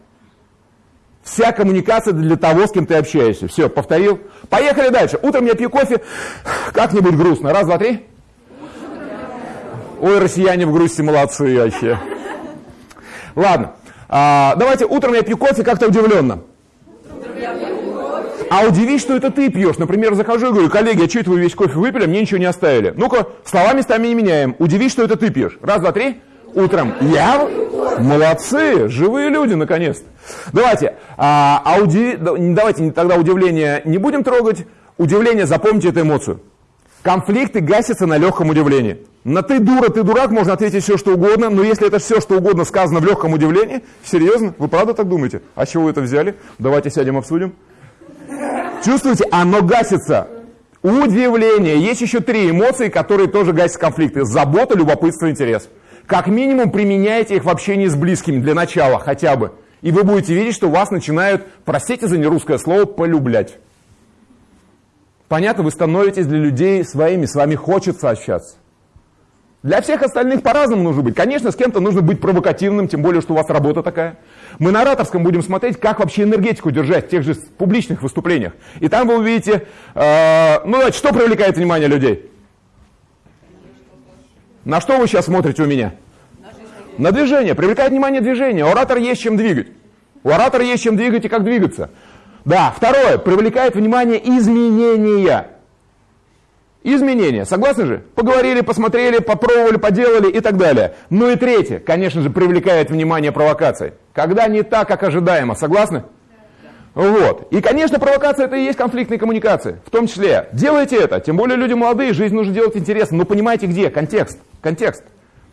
Вся коммуникация для того, с кем ты общаешься. Все, повторил. Поехали дальше. Утром я пью кофе, как-нибудь грустно. Раз, два, три. Ой, россияне в грусти молодцы вообще. Ладно, а, давайте утром я пью кофе как-то удивленно. А удивись, что это ты пьешь. Например, захожу и говорю, коллеги, а что это вы весь кофе выпили, а мне ничего не оставили? Ну-ка, слова местами не меняем. Удивись, что это ты пьешь. Раз, два, три. Утром. Я? Молодцы, живые люди, наконец-то. Давайте, а, а удив... давайте тогда удивление не будем трогать. Удивление, запомните эту эмоцию. Конфликты гасятся на легком удивлении. На ты дура, ты дурак можно ответить все, что угодно, но если это все, что угодно сказано в легком удивлении, серьезно, вы правда так думаете? А чего вы это взяли? Давайте сядем обсудим. Чувствуете, оно гасится. Удивление. Есть еще три эмоции, которые тоже гасят конфликты. Забота, любопытство, интерес. Как минимум применяйте их в общении с близкими для начала хотя бы. И вы будете видеть, что вас начинают, простите за нерусское слово, полюблять. Понятно, вы становитесь для людей своими, с вами хочется общаться. Для всех остальных по-разному нужно быть. Конечно, с кем-то нужно быть провокативным, тем более, что у вас работа такая. Мы на ораторском будем смотреть, как вообще энергетику держать в тех же публичных выступлениях. И там вы увидите, э, ну, значит, что привлекает внимание людей? На что вы сейчас смотрите у меня? На движение. Привлекает внимание движение. У оратора есть чем двигать. У оратора есть чем двигать и как двигаться. Да, второе. Привлекает внимание изменения. Изменения, согласны же? Поговорили, посмотрели, попробовали, поделали и так далее. Ну и третье, конечно же, привлекает внимание провокации. Когда не так, как ожидаемо, согласны? Вот. И, конечно, провокация это и есть конфликтные коммуникации. В том числе, делайте это. Тем более люди молодые, жизнь нужно делать интересно. Но понимаете где? Контекст. Контекст.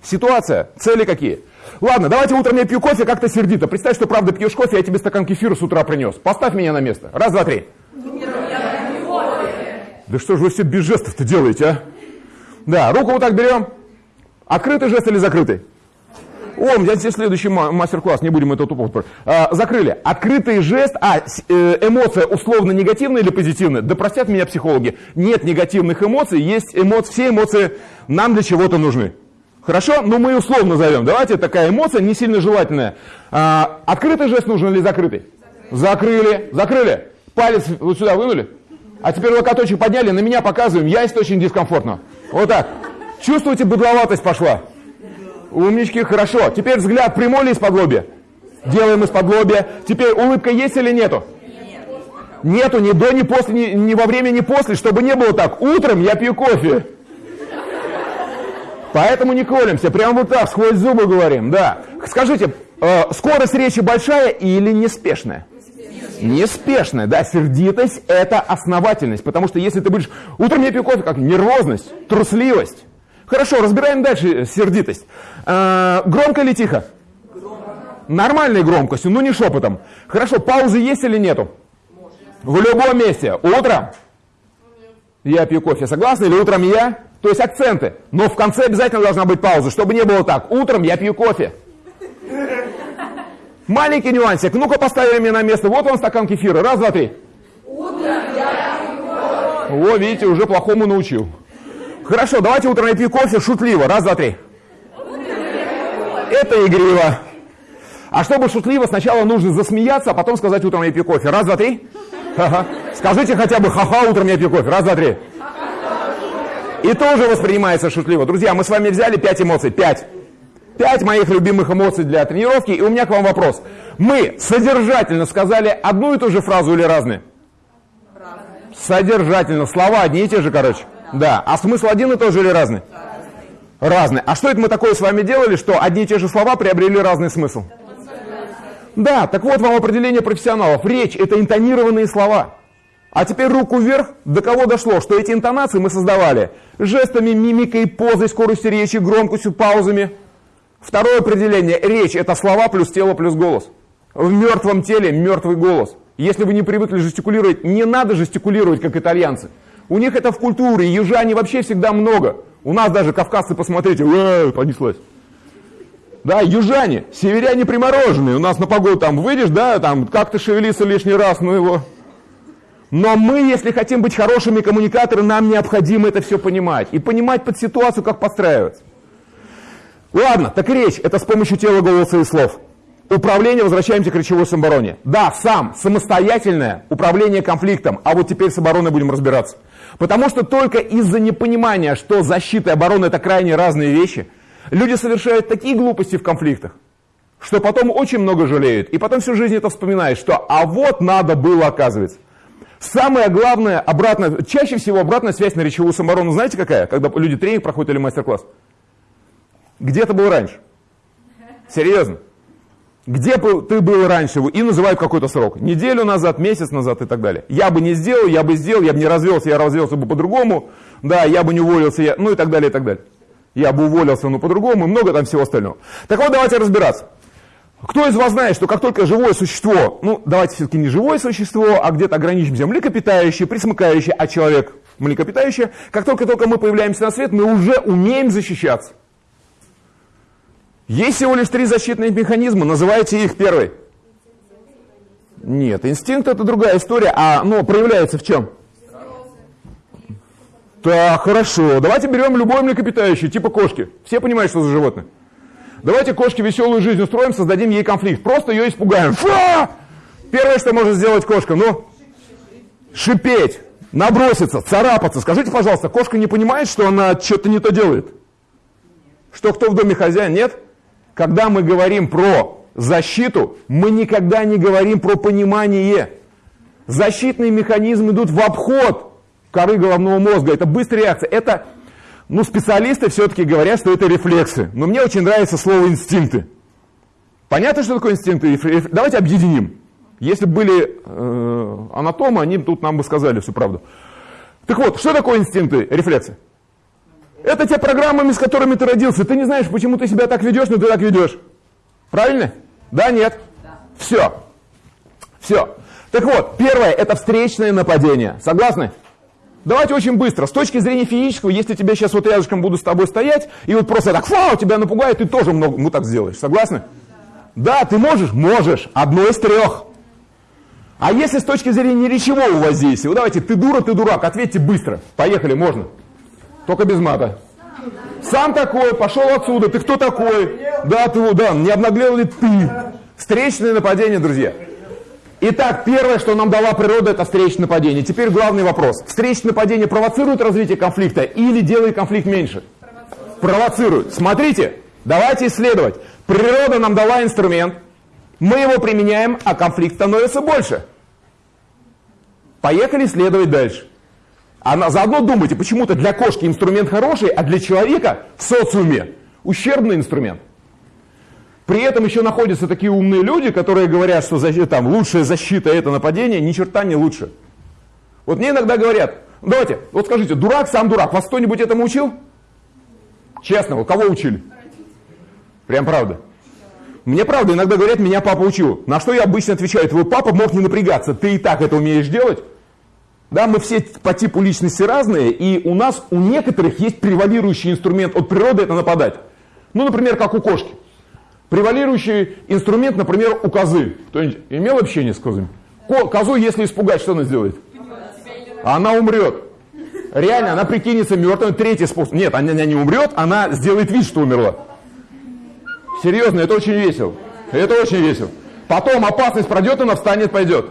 Ситуация. Цели какие. Ладно, давайте утром я пью кофе как-то сердито. Представь, что правда пьешь кофе, я тебе стакан кефира с утра принес. Поставь меня на место. Раз, два, три. Да что же вы все без жестов-то делаете, а? Да, руку вот так берем. Открытый жест или закрытый? О, здесь следующий мастер-класс, не будем это тупо. А, закрыли. Открытый жест, а, э, эмоция условно негативная или позитивная? Да простят меня психологи. Нет негативных эмоций, есть эмоции, все эмоции нам для чего-то нужны. Хорошо? Ну мы условно назовем. Давайте такая эмоция не сильно желательная. А, открытый жест нужен или закрытый? Закрыли. Закрыли. Палец вот сюда вынули. А теперь локоточек подняли, на меня показываем, я очень дискомфортно. Вот так. Чувствуете, быдловатость пошла? Умнички, хорошо. Теперь взгляд прямой ли из-под лобья? Делаем из-под лобья. Теперь улыбка есть или нету? Нету ни до, ни после, ни, ни во время, ни после, чтобы не было так. Утром я пью кофе. Поэтому не колемся, прямо вот так, сквозь зубы говорим, да. Скажите, э, скорость речи большая или неспешная? Неспешная, да, сердитость – это основательность, потому что если ты будешь, утром я пью кофе, как нервозность, трусливость. Хорошо, разбираем дальше сердитость. А, громко или тихо? Громко. Нормальной громкостью, но не шепотом. Хорошо, паузы есть или нету? В любом месте. Утром я пью кофе. Согласны? Или утром я? То есть акценты. Но в конце обязательно должна быть пауза, чтобы не было так. Утром я пью кофе. Маленький нюансик. Ну-ка поставим меня на место. Вот он стакан кефира. Раз, два, три. Утром я пью кофе. О, видите, уже плохому научил. Хорошо, давайте утром я пью кофе шутливо. Раз, два, три. Это игриво. А чтобы шутливо, сначала нужно засмеяться, а потом сказать утром я пью кофе. Раз, два, три. Ха-ха. Скажите хотя бы ха-ха, утром я пью кофе. Раз, два, три. И тоже воспринимается шутливо. Друзья, мы с вами взяли пять эмоций. Пять. Пять моих любимых эмоций для тренировки. И у меня к вам вопрос. Мы содержательно сказали одну и ту же фразу или разные? Содержательно. Слова одни и те же, короче. Да. А смысл один и тот же или разный? Разный. А что это мы такое с вами делали, что одни и те же слова приобрели разный смысл? Да, так вот вам определение профессионалов. Речь – это интонированные слова. А теперь руку вверх, до кого дошло, что эти интонации мы создавали жестами, мимикой, позой, скоростью речи, громкостью, паузами. Второе определение – речь – это слова плюс тело плюс голос. В мертвом теле мертвый голос. Если вы не привыкли жестикулировать, не надо жестикулировать, как итальянцы. У них это в культуре, южане вообще всегда много. У нас даже кавказцы, посмотрите, э, понеслась. Да, южане, северяне примороженные. У нас на погоду там выйдешь, да, там как-то шевелиться лишний раз, ну его. Но мы, если хотим быть хорошими коммуникаторами, нам необходимо это все понимать. И понимать под ситуацию, как подстраиваться. Ладно, так речь, это с помощью тела, голоса и слов. Управление, возвращаемся к речевой самообороне. Да, сам, самостоятельное управление конфликтом, а вот теперь с обороной будем разбираться. Потому что только из-за непонимания, что защита и оборона это крайне разные вещи – Люди совершают такие глупости в конфликтах, что потом очень много жалеют. И потом всю жизнь это вспоминают, что а вот надо было, оказывается. Самое главное, обратно, чаще всего обратная связь на речевую самооборону, знаете какая? Когда люди тренинг проходят или мастер-класс. Где ты был раньше? Серьезно? Где ты был раньше? И называют какой-то срок. Неделю назад, месяц назад и так далее. Я бы не сделал, я бы сделал, я бы не развелся, я развелся бы по-другому. Да, я бы не уволился, я, ну и так далее, и так далее я бы уволился, но по-другому, и много там всего остального. Так вот, давайте разбираться. Кто из вас знает, что как только живое существо, ну, давайте все-таки не живое существо, а где-то ограничимся, млекопитающее, присмыкающее, а человек млекопитающее, как только-только мы появляемся на свет, мы уже умеем защищаться. Есть всего лишь три защитных механизма, называйте их первый. Нет, инстинкт это другая история, а оно проявляется в чем? Так, хорошо. Давайте берем любое млекопитающее, типа кошки. Все понимают, что за животное? Давайте кошке веселую жизнь устроим, создадим ей конфликт. Просто ее испугаем. Фа! Первое, что может сделать кошка, ну, шипеть, наброситься, царапаться. Скажите, пожалуйста, кошка не понимает, что она что-то не то делает? Что кто в доме хозяин? Нет? Когда мы говорим про защиту, мы никогда не говорим про понимание. Защитные механизмы идут в обход коры головного мозга. Это быстрая реакция. Это, ну, специалисты все-таки говорят, что это рефлексы. Но мне очень нравится слово инстинкты. Понятно, что такое инстинкты? Давайте объединим. Если бы были э, анатомы, они тут нам бы сказали всю правду. Так вот, что такое инстинкты, рефлексы? Это те программами, с которыми ты родился. Ты не знаешь, почему ты себя так ведешь, но ты так ведешь. Правильно? Да, нет? Да. Все. Все. Так вот, первое, это встречное нападение. Согласны? Давайте очень быстро. С точки зрения физического, если тебя сейчас вот рядышком буду с тобой стоять, и вот просто так, фау, тебя напугает, ты тоже много, ну так сделаешь. Согласны? Да, ты можешь? Можешь. Одно из трех. А если с точки зрения речевого воздействия, вот давайте, ты дура, ты дурак, ответьте быстро. Поехали, можно. Только без мата. Сам такой, пошел отсюда, ты кто такой? Да, ты, да, не обнаглел ли ты? Встречное нападение, друзья. Итак, первое, что нам дала природа, это встречное нападение. Теперь главный вопрос. Встречное нападение провоцирует развитие конфликта или делает конфликт меньше? Провоцирует. провоцирует. Смотрите, давайте исследовать. Природа нам дала инструмент, мы его применяем, а конфликт становится больше. Поехали исследовать дальше. А заодно думайте, почему-то для кошки инструмент хороший, а для человека в социуме ущербный инструмент. При этом еще находятся такие умные люди, которые говорят, что там, лучшая защита это нападение, ни черта не лучше. Вот мне иногда говорят, давайте, вот скажите, дурак сам дурак, вас кто-нибудь этому учил? Честно, вот кого учили? Прям правда. Мне правда иногда говорят, меня папа учил. На что я обычно отвечаю, твой папа мог не напрягаться, ты и так это умеешь делать. Да, мы все по типу личности разные, и у нас, у некоторых есть превалирующий инструмент от природы это нападать. Ну, например, как у кошки. Превалирующий инструмент, например, у козы. Кто-нибудь имел общение с козами? Козу, если испугать, что она сделает? Она умрет. Реально, она прикинется мертвым. Третий способ. Нет, она не умрет, она сделает вид, что умерла. Серьезно, это очень весело. Это очень весело. Потом опасность пройдет, она встанет, пойдет.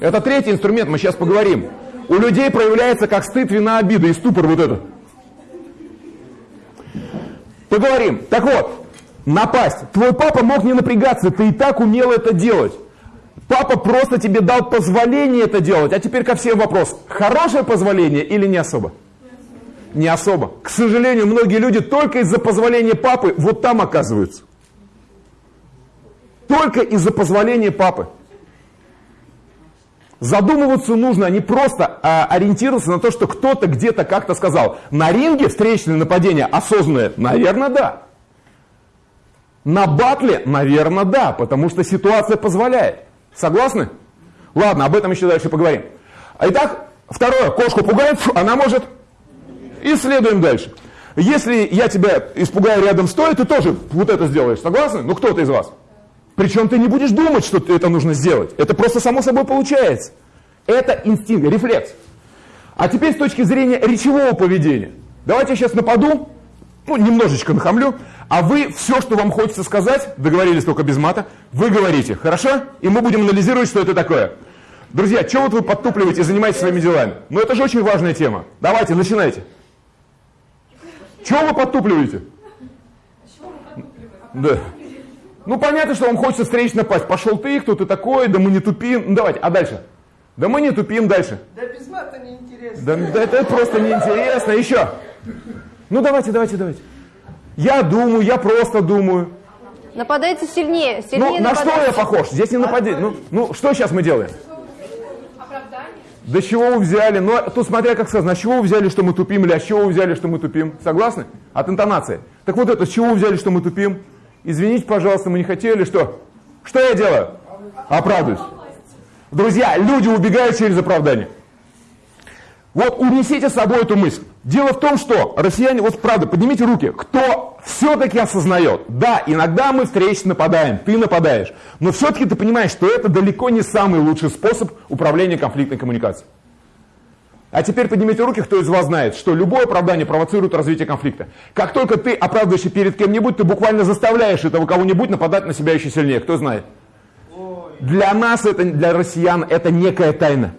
Это третий инструмент, мы сейчас поговорим. У людей проявляется как стыд, вина, обида и ступор вот это. Поговорим. Так вот, напасть. Твой папа мог не напрягаться, ты и так умел это делать. Папа просто тебе дал позволение это делать. А теперь ко всем вопрос. Хорошее позволение или не особо? Не особо. К сожалению, многие люди только из-за позволения папы вот там оказываются. Только из-за позволения папы. Задумываться нужно, а не просто а, ориентироваться на то, что кто-то где-то как-то сказал. На ринге встречное нападение осознанное? Наверное, да. На батле? Наверное, да, потому что ситуация позволяет. Согласны? Ладно, об этом еще дальше поговорим. Итак, второе. Кошку пугает, она может... Исследуем дальше. Если я тебя испугаю рядом стоя, ты тоже вот это сделаешь. Согласны? Ну, кто-то из вас. Причем ты не будешь думать, что это нужно сделать. Это просто само собой получается. Это инстинкт, рефлекс. А теперь с точки зрения речевого поведения. Давайте я сейчас нападу, ну, немножечко нахамлю, а вы все, что вам хочется сказать, договорились только без мата, вы говорите, хорошо? И мы будем анализировать, что это такое. Друзья, что вот вы подтупливаете и занимаетесь своими делами? Ну это же очень важная тема. Давайте, начинайте. Чего вы подтупливаете? Да. Ну понятно, что вам хочется встречный напасть. Пошел ты, кто ты такой, да мы не тупим. Ну давайте, а дальше? Да мы не тупим дальше. Да без мата неинтересно. Да, да это просто неинтересно. Еще. Ну давайте, давайте, давайте. Я думаю, я просто думаю. Нападайте сильнее. сильнее ну, на что я похож? Здесь не нападение. Ну, ну, что сейчас мы делаем? Оправдание. Да чего вы взяли? Ну, тут смотря как сказано, а чего вы взяли, что мы тупим, или а с чего вы взяли, что мы тупим? Согласны? От интонации. Так вот это, с чего вы взяли, что мы тупим? Извините, пожалуйста, мы не хотели, что? Что я делаю? Оправдываюсь. Друзья, люди убегают через оправдание. Вот унесите с собой эту мысль. Дело в том, что россияне, вот правда, поднимите руки, кто все-таки осознает, да, иногда мы встречи нападаем, ты нападаешь, но все-таки ты понимаешь, что это далеко не самый лучший способ управления конфликтной коммуникацией. А теперь поднимите руки, кто из вас знает, что любое оправдание провоцирует развитие конфликта. Как только ты оправдываешься перед кем-нибудь, ты буквально заставляешь этого кого-нибудь нападать на себя еще сильнее. Кто знает? Для нас, это, для россиян, это некая тайна.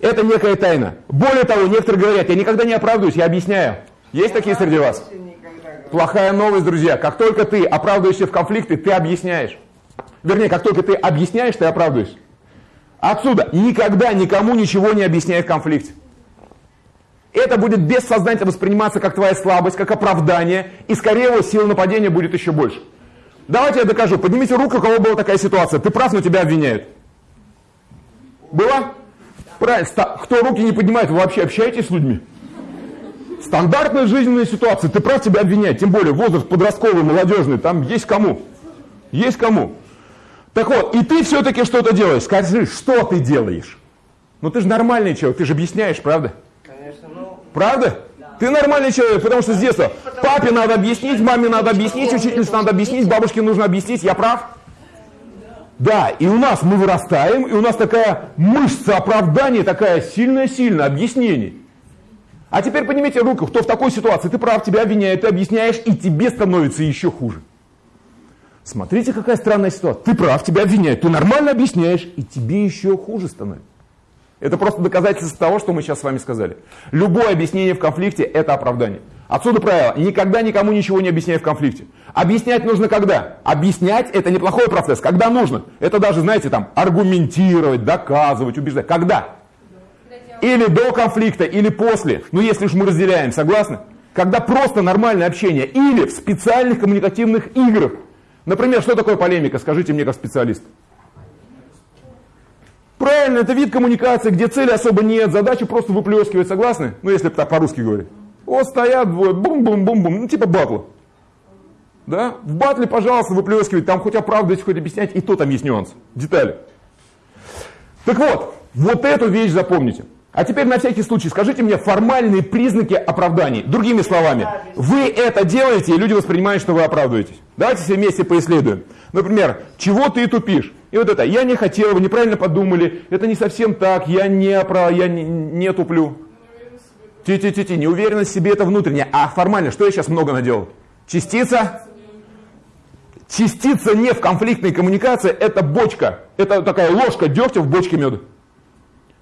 Это некая тайна. Более того, некоторые говорят, я никогда не оправдываюсь, я объясняю. Есть такие среди вас? Плохая новость, друзья. Как только ты оправдываешься в конфликте, ты объясняешь. Вернее, как только ты объясняешь, ты оправдываешься. Отсюда никогда никому ничего не объясняй в конфликте. Это будет бессознательно восприниматься как твоя слабость, как оправдание, и скорее всего сила нападения будет еще больше. Давайте я докажу. Поднимите руку, у кого была такая ситуация. Ты прав, но тебя обвиняют. Было? Правильно. Кто руки не поднимает, вы вообще общаетесь с людьми? Стандартная жизненная ситуация. Ты прав, тебя обвиняют. Тем более возраст подростковый, молодежный. Там есть кому. Есть кому. Так вот, и ты все-таки что-то делаешь. Скажи, что ты делаешь? Ну ты же нормальный человек, ты же объясняешь, правда? Конечно, ну... Правда? Ты нормальный человек, потому что с детства папе надо объяснить, маме надо объяснить, учительнице надо объяснить, бабушке нужно объяснить. Я прав? Да, и у нас мы вырастаем, и у нас такая мышца оправдания, такая сильная-сильная, объяснений. А теперь поднимите руку, кто в такой ситуации, ты прав, тебя обвиняют, ты объясняешь, и тебе становится еще хуже. Смотрите, какая странная ситуация. Ты прав, тебя обвиняют, ты нормально объясняешь, и тебе еще хуже становится. Это просто доказательство того, что мы сейчас с вами сказали. Любое объяснение в конфликте – это оправдание. Отсюда правило, никогда никому ничего не объясняй в конфликте. Объяснять нужно когда? Объяснять это неплохой процесс, когда нужно. Это даже, знаете, там, аргументировать, доказывать, убеждать. Когда? Или до конфликта, или после. Ну, если уж мы разделяем, согласны? Когда просто нормальное общение. Или в специальных коммуникативных играх. Например, что такое полемика? Скажите мне как специалист. Правильно, это вид коммуникации, где цели особо нет, задача просто выплескивать, согласны? Ну, если так по-русски говорить. Вот стоят двое, бум-бум-бум-бум, ну типа батла. Да? В батле, пожалуйста, выплескивать, там хоть оправдывать, хоть объяснять, и то там есть нюанс, детали. Так вот, вот эту вещь запомните. А теперь на всякий случай скажите мне формальные признаки оправданий. Другими словами, вы это делаете, и люди воспринимают, что вы оправдываетесь. Давайте все вместе поисследуем. Например, чего ты тупишь? И вот это, я не хотел, вы неправильно подумали, это не совсем так, я не, я не, не туплю. Ти-ти-ти-ти, неуверенность в себе это внутренняя. А формально, что я сейчас много наделал? Частица? Частица не в конфликтной коммуникации, это бочка. Это такая ложка дегтя в бочке меда.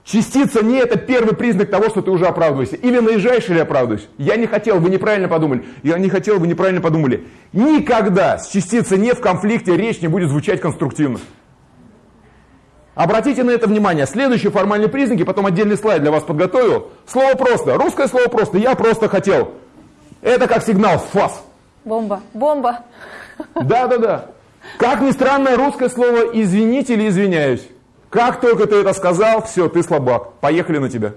Частица не это первый признак того, что ты уже оправдываешься. Или наезжаешь, или оправдываешься. Я не хотел, вы неправильно подумали. Я не хотел, вы неправильно подумали. Никогда с частицей не в конфликте речь не будет звучать конструктивно. Обратите на это внимание. Следующие формальные признаки, потом отдельный слайд для вас подготовил. Слово просто. Русское слово просто. Я просто хотел. Это как сигнал фас. Бомба. Бомба. Да, да, да. Как ни странно, русское слово извините или извиняюсь. Как только ты это сказал, все, ты слабак. Поехали на тебя.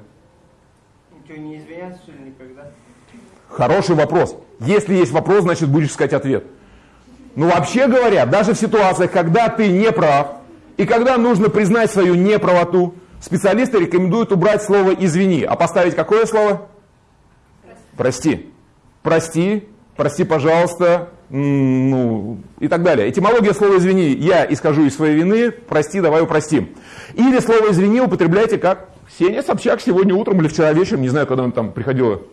Что, не извиняться, что ли, никогда? Хороший вопрос. Если есть вопрос, значит будешь искать ответ. Ну вообще говоря, даже в ситуациях, когда ты не прав, и когда нужно признать свою неправоту, специалисты рекомендуют убрать слово «извини», а поставить какое слово? Прости. Прости, прости, пожалуйста, ну, и так далее. Этимология слова «извини» я исхожу из своей вины, прости, давай упростим. Или слово «извини» употребляйте как Ксения Собчак сегодня утром или вчера вечером, не знаю, когда она там приходила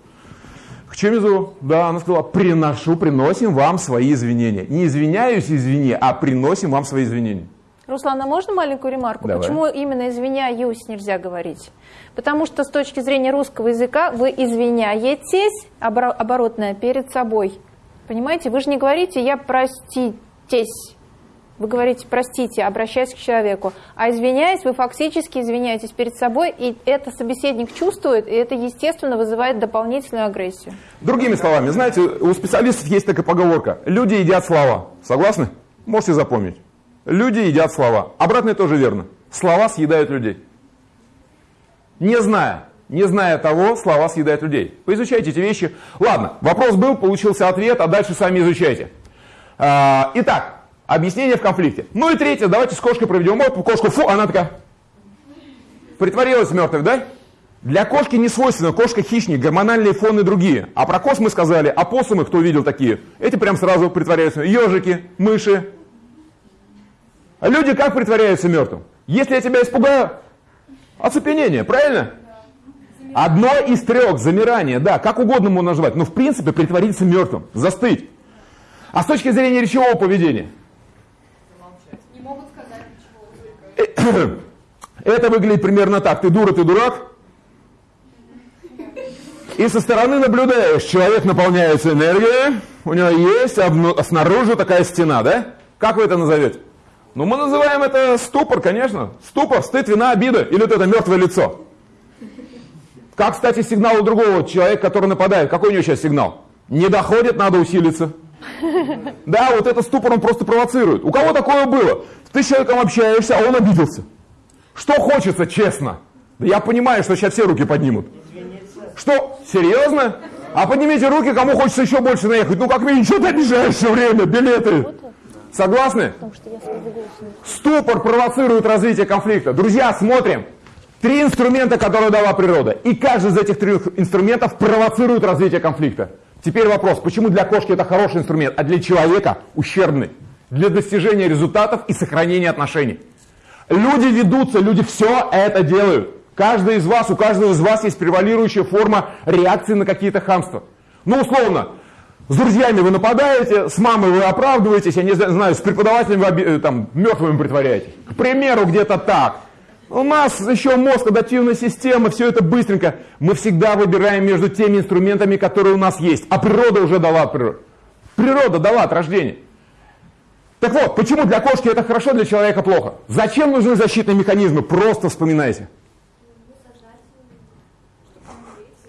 к Чемизу, да, она сказала, приношу, приносим вам свои извинения. Не извиняюсь, извини, а приносим вам свои извинения. Руслан, а можно маленькую ремарку? Давай. Почему именно извиняюсь нельзя говорить? Потому что с точки зрения русского языка вы извиняетесь, оборотное, перед собой. Понимаете, вы же не говорите «я проститесь». Вы говорите «простите», обращаясь к человеку. А извиняясь, вы фактически извиняетесь перед собой, и это собеседник чувствует, и это, естественно, вызывает дополнительную агрессию. Другими словами, знаете, у специалистов есть такая поговорка «люди едят слова». Согласны? Можете запомнить. Люди едят слова. Обратное тоже верно. Слова съедают людей. Не зная, не зная того, слова съедают людей. Поизучайте эти вещи. Ладно, вопрос был, получился ответ, а дальше сами изучайте. А, итак, объяснение в конфликте. Ну и третье, давайте с кошкой проведем опыт. Кошку, фу, она такая притворилась мертвой, да? Для кошки не свойственно, кошка хищник, гормональные фоны другие. А про коз мы сказали, а посумы, кто видел такие? Эти прям сразу притворяются. Ежики, мыши. А люди как притворяются мертвым? Если я тебя испугаю, оцепенение, правильно? Одно из трех, замирание, да, как угодно можно назвать, но в принципе притвориться мертвым, застыть. А с точки зрения речевого поведения? Это выглядит примерно так. Ты дура, ты дурак. И со стороны наблюдаешь, человек наполняется энергией, у него есть, а снаружи такая стена, да? Как вы это назовете? Ну, мы называем это ступор, конечно. Ступор, стыд, вина, обида. Или вот это мертвое лицо. Как, кстати, сигнал у другого человека, который нападает. Какой у него сейчас сигнал? Не доходит, надо усилиться. Да, вот это ступор он просто провоцирует. У кого такое было? Ты с человеком общаешься, а он обиделся. Что хочется, честно? Да я понимаю, что сейчас все руки поднимут. Что? Серьезно? А поднимите руки, кому хочется еще больше наехать. Ну как минимум, что ты обижаешь все время, билеты. Согласны? Ступор провоцирует развитие конфликта. Друзья, смотрим. Три инструмента, которые дала природа. И каждый из этих трех инструментов провоцирует развитие конфликта. Теперь вопрос, почему для кошки это хороший инструмент, а для человека ущербный? Для достижения результатов и сохранения отношений. Люди ведутся, люди все это делают. Каждый из вас, у каждого из вас есть превалирующая форма реакции на какие-то хамства. Ну, условно, с друзьями вы нападаете, с мамой вы оправдываетесь, я не знаю, с преподавателем вы э, там, мертвыми притворяетесь. К примеру, где-то так. У нас еще мозг, адаптивная система, все это быстренько. Мы всегда выбираем между теми инструментами, которые у нас есть. А природа уже дала от природы. Природа дала от рождения. Так вот, почему для кошки это хорошо, для человека плохо? Зачем нужны защитные механизмы? Просто вспоминайте.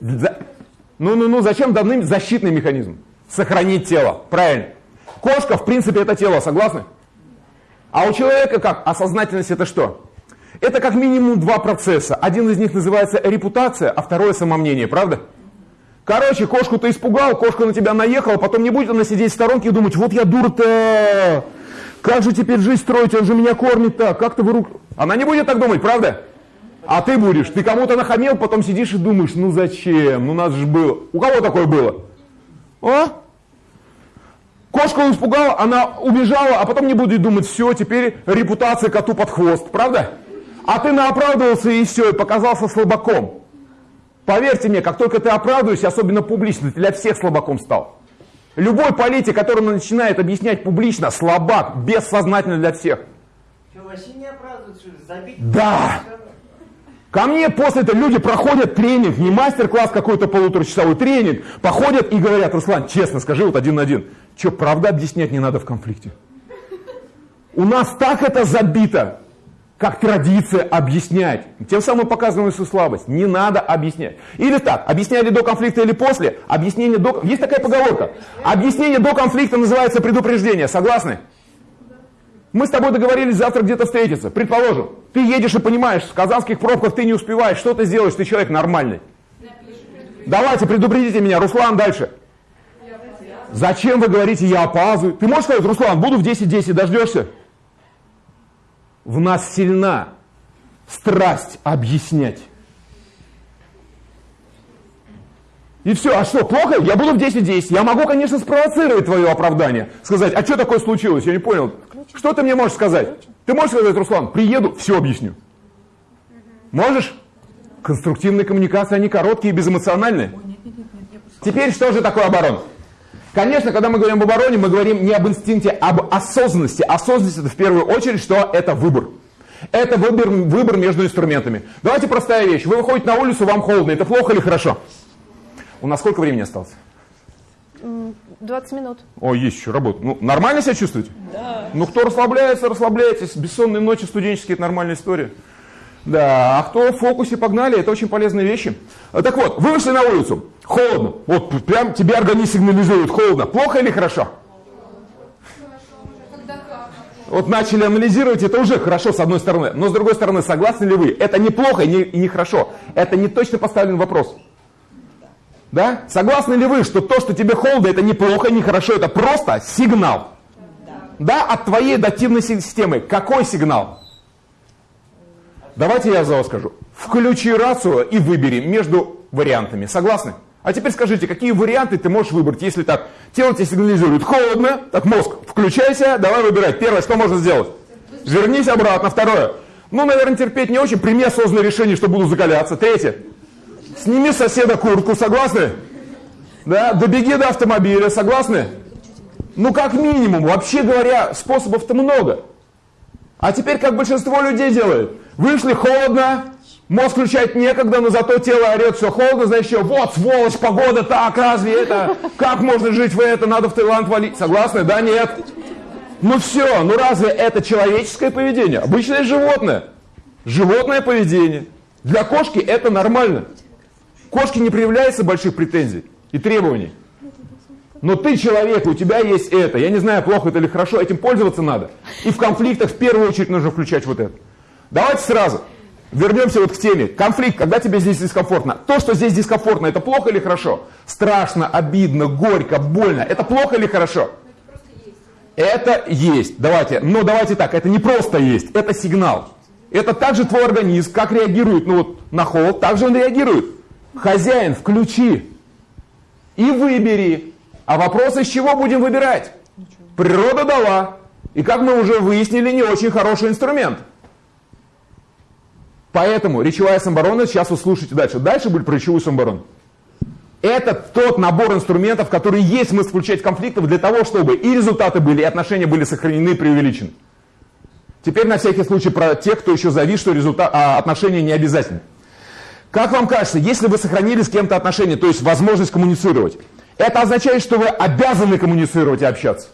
Ну-ну-ну, зачем даны защитные механизмы? Сохранить тело. Правильно. Кошка, в принципе, это тело, согласны? А у человека как? А сознательность это что? Это как минимум два процесса. Один из них называется репутация, а второе самомнение, правда? Короче, кошку ты испугал, кошка на тебя наехала, потом не будет она сидеть в сторонке и думать, вот я дура-то, как же теперь жизнь строить, он же меня кормит так, как ты в рук... Она не будет так думать, правда? А ты будешь, ты кому-то нахамел, потом сидишь и думаешь, ну зачем, ну нас же было. У кого такое было? А? Кошку испугал, она убежала, а потом не будет думать, все, теперь репутация коту под хвост, правда? А ты наоправдывался и все, и показался слабаком. Поверьте мне, как только ты оправдываешься, особенно публично, ты для всех слабаком стал. Любой политик, который начинает объяснять публично, слабак, бессознательно для всех. Что, вообще не оправдывают, что ли? Забить? Да. Ко мне после этого люди проходят тренинг, не мастер-класс какой-то полуторачасовой тренинг, походят и говорят, Руслан, честно скажи, вот один на один, что, правда объяснять не надо в конфликте? У нас так это забито, как традиция объяснять. Тем самым показываем свою слабость. Не надо объяснять. Или так, объясняли до конфликта или после, объяснение до... Есть такая поговорка. Объяснение до конфликта называется предупреждение. Согласны? Мы с тобой договорились завтра где-то встретиться. Предположим, ты едешь и понимаешь, в казанских пробках ты не успеваешь, что ты сделаешь, ты человек нормальный. Давайте, предупредите меня, Руслан, дальше. Зачем вы говорите, я опаздываю? Ты можешь сказать, Руслан, буду в 10.10, дождешься? В нас сильна страсть объяснять. И все, а что, плохо? Я буду в 10-10. Я могу, конечно, спровоцировать твое оправдание. Сказать, а что такое случилось? Я не понял. Что ты мне можешь сказать? Ты можешь сказать, Руслан, приеду, все объясню. Можешь? Конструктивные коммуникации, они короткие и безэмоциональные. Теперь что же такое оборона? Конечно, когда мы говорим об обороне, мы говорим не об инстинкте, а об осознанности. Осознанность это в первую очередь, что это выбор. Это выбор, выбор между инструментами. Давайте простая вещь. Вы выходите на улицу, вам холодно. Это плохо или хорошо? У нас сколько времени осталось? 20 минут. О, есть еще работа. Ну, нормально себя чувствуете? Да. Ну, кто расслабляется, расслабляйтесь. Бессонные ночи студенческие – это нормальная история. Да, а кто в фокусе погнали, это очень полезные вещи. Так вот, вы вышли на улицу, холодно, вот прям тебе организм сигнализирует, холодно. Плохо или хорошо? Вот начали анализировать, это уже хорошо с одной стороны. Но с другой стороны, согласны ли вы? Это неплохо и не, и не хорошо. Это не точно поставлен вопрос. Да? Согласны ли вы, что то, что тебе холодно, это неплохо, не хорошо, это просто сигнал? Да, от твоей адаптивной системы. Какой сигнал? Давайте я за вас скажу. Включи рацию и выбери между вариантами. Согласны? А теперь скажите, какие варианты ты можешь выбрать, если так, тело тебе сигнализирует холодно, так мозг, включайся, давай выбирать. Первое, что можно сделать? Вернись обратно. Второе, ну, наверное, терпеть не очень, прими осознанное решение, что буду закаляться. Третье, сними соседа куртку, согласны? Да, добеги до автомобиля, согласны? Ну, как минимум, вообще говоря, способов-то много. А теперь, как большинство людей делает, вышли холодно, мозг включать некогда, но зато тело орет, все холодно, значит, что, вот, сволочь, погода, так, разве это, как можно жить в это, надо в Таиланд валить, согласны? Да, нет? Ну все, ну разве это человеческое поведение? Обычное животное. Животное поведение. Для кошки это нормально. Кошке не проявляется больших претензий и требований. Но ты человек, у тебя есть это. Я не знаю, плохо это или хорошо, этим пользоваться надо. И в конфликтах в первую очередь нужно включать вот это. Давайте сразу вернемся вот к теме. Конфликт, когда тебе здесь дискомфортно. То, что здесь дискомфортно, это плохо или хорошо? Страшно, обидно, горько, больно. Это плохо или хорошо? Это есть. Давайте. Но давайте так, это не просто есть, это сигнал. Это также твой организм, как реагирует ну вот, на холод, так же он реагирует. Хозяин, включи и выбери. А вопрос, из чего будем выбирать? Природа дала. И как мы уже выяснили, не очень хороший инструмент. Поэтому речевая самооборона, сейчас вы слушайте дальше. Дальше будет про речевую самооборону. Это тот набор инструментов, который есть смысл включать в конфликтов для того, чтобы и результаты были, и отношения были сохранены преувеличены. Теперь на всякий случай про тех, кто еще завис, что результат, а, отношения не обязательны. Как вам кажется, если вы сохранили с кем-то отношения, то есть возможность коммуницировать, это означает, что вы обязаны коммуницировать и общаться?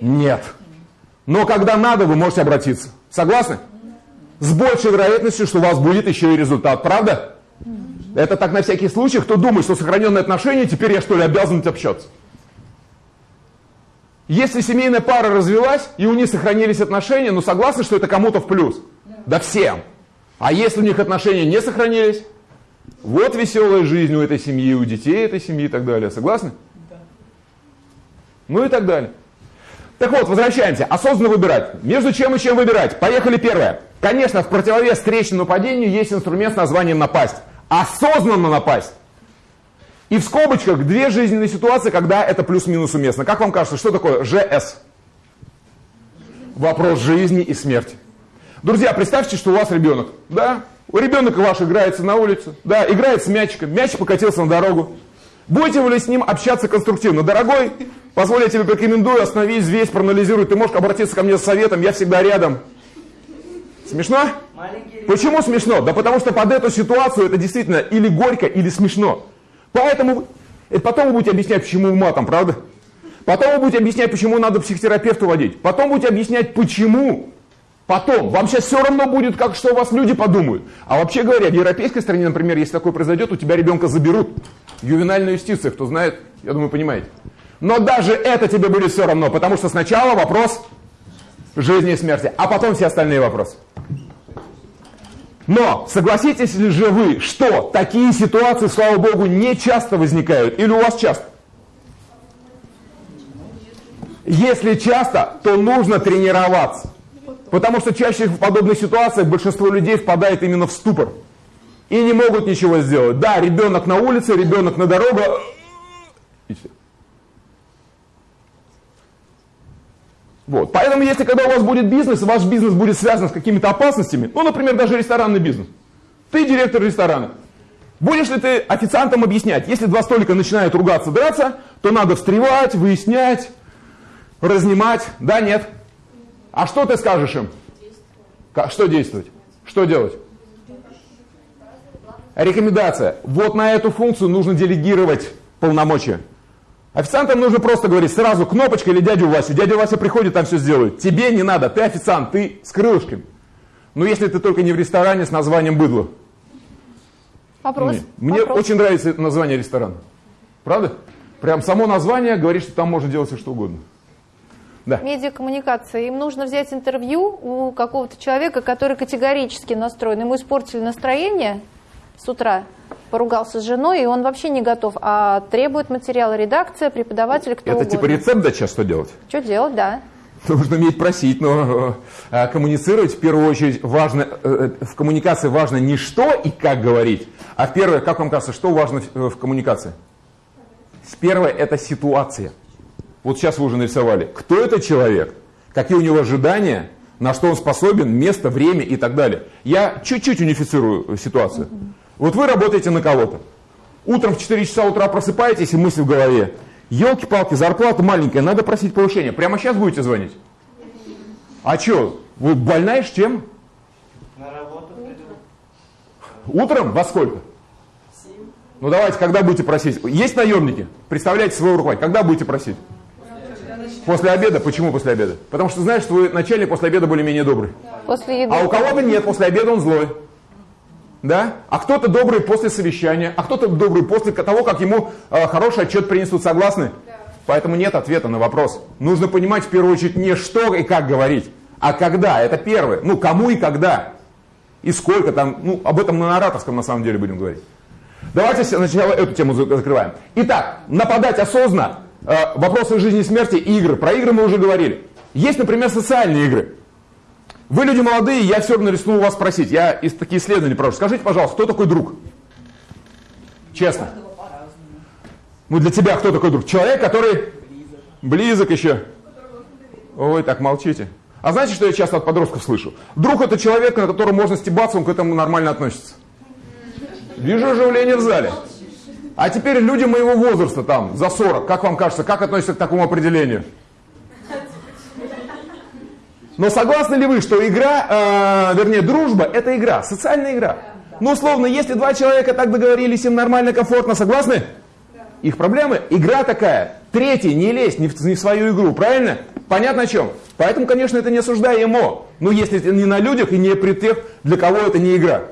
Нет. Но когда надо, вы можете обратиться. Согласны? С большей вероятностью, что у вас будет еще и результат. Правда? Это так на всякий случай, кто думает, что сохраненные отношения, теперь я что ли обязан общаться. Если семейная пара развелась, и у них сохранились отношения, ну согласны, что это кому-то в плюс? Да всем. А если у них отношения не сохранились, Вот веселая жизнь у этой семьи, у детей этой семьи и так далее. Согласны? Да. Ну и так далее. Так вот, возвращаемся. Осознанно выбирать. Между чем и чем выбирать? Поехали первое. Конечно, в противовес встречному нападению есть инструмент с названием напасть. Осознанно напасть. И в скобочках две жизненные ситуации, когда это плюс-минус уместно. Как вам кажется, что такое ЖС? Вопрос жизни и смерти. Друзья, представьте, что у вас ребенок. Да? У ребенка ваш играется на улице. Да, играет с мячиком. Мяч покатился на дорогу. Будете вы ли с ним общаться конструктивно? Дорогой, позволь я тебе порекомендую, остановись, весь, проанализируй. Ты можешь обратиться ко мне с советом, я всегда рядом. Смешно? Почему смешно? Да потому что под эту ситуацию это действительно или горько, или смешно. Поэтому это потом вы будете объяснять, почему матом, правда? Потом вы будете объяснять, почему надо психотерапевту водить. Потом будете объяснять, почему. Потом. Вам сейчас все равно будет, как что у вас люди подумают. А вообще говоря, в европейской стране, например, если такое произойдет, у тебя ребенка заберут. Ювенальная юстиция, кто знает, я думаю, понимаете. Но даже это тебе будет все равно, потому что сначала вопрос жизни и смерти, а потом все остальные вопросы. Но согласитесь ли же вы, что такие ситуации, слава богу, не часто возникают? Или у вас часто? Если часто, то нужно тренироваться. Потому что чаще в подобных ситуациях большинство людей впадает именно в ступор. И не могут ничего сделать. Да, ребенок на улице, ребенок на дороге. Вот. Поэтому, если когда у вас будет бизнес, ваш бизнес будет связан с какими-то опасностями, ну, например, даже ресторанный бизнес. Ты директор ресторана. Будешь ли ты официантам объяснять, если два столика начинают ругаться, драться, то надо встревать, выяснять, разнимать. Да, нет? А что ты скажешь им? Как, что действовать? Что делать? Рекомендация. Вот на эту функцию нужно делегировать полномочия. Официантам нужно просто говорить сразу кнопочка или дядю Васю. Дядя Вася приходит, там все сделает. Тебе не надо, ты официант, ты с крылышками. Но если ты только не в ресторане с названием быдло. Вопрос. Мне Вопрос. очень нравится название ресторана. Правда? Прям само название говорит, что там можно делать все что угодно. Да. Медиакоммуникация. Им нужно взять интервью у какого-то человека, который категорически настроен. Ему испортили настроение с утра, поругался с женой, и он вообще не готов, а требует материала редакция, преподаватель, кто Это угодно. типа рецепт дать сейчас что делать? Что делать, да. Нужно уметь просить, но э, коммуницировать в первую очередь важно, э, в коммуникации важно не что и как говорить, а первое, как вам кажется, что важно в, в коммуникации? Первое это ситуация. Вот сейчас вы уже нарисовали, кто это человек, какие у него ожидания, на что он способен, место, время и так далее. Я чуть-чуть унифицирую ситуацию. Вот вы работаете на кого-то. Утром в 4 часа утра просыпаетесь и мысли в голове. Елки-палки, зарплата маленькая, надо просить повышения. Прямо сейчас будете звонить? А что, вы больная с чем? На работу приду. Утром? Во сколько? Ну давайте, когда будете просить? Есть наемники? Представляете своего руководителя. Когда будете просить? После обеда. Почему после обеда? Потому что знаешь, что вы начальник после обеда более-менее добрый. После еды. А у кого-то нет, после обеда он злой. Да? А кто-то добрый после совещания, а кто-то добрый после того, как ему э, хороший отчет принесут. Согласны? Поэтому нет ответа на вопрос. Нужно понимать в первую очередь не что и как говорить, а когда. Это первое. Ну, кому и когда. И сколько там. Ну, об этом на ораторском на самом деле будем говорить. Давайте сначала эту тему за- закрываем. Итак, нападать осознанно. Э, вопросы жизни и смерти и игры. Про игры мы уже говорили. Есть, например, социальные игры. Вы люди молодые, я все равно рискну у вас спросить. Я из такие исследования прошу. Скажите, пожалуйста, кто такой друг? Честно. Ну для тебя кто такой друг? Человек, который близок еще. Ой, так молчите. А знаете, что я часто от подростков слышу? Друг это человек, на которого можно стебаться, он к этому нормально относится. Вижу оживление в зале. А теперь люди моего возраста, там, за 40, как вам кажется, как относятся к такому определению? Но согласны ли вы, что игра, э, вернее, дружба, это игра, социальная игра? Ну, условно, если два человека так договорились, им нормально, комфортно, согласны? Их проблемы. Игра такая. Третий, не лезь не в, не в свою игру, правильно? Понятно о чем? Поэтому, конечно, это не осуждаемо. Но если это не на людях и не при тех, для кого это не игра.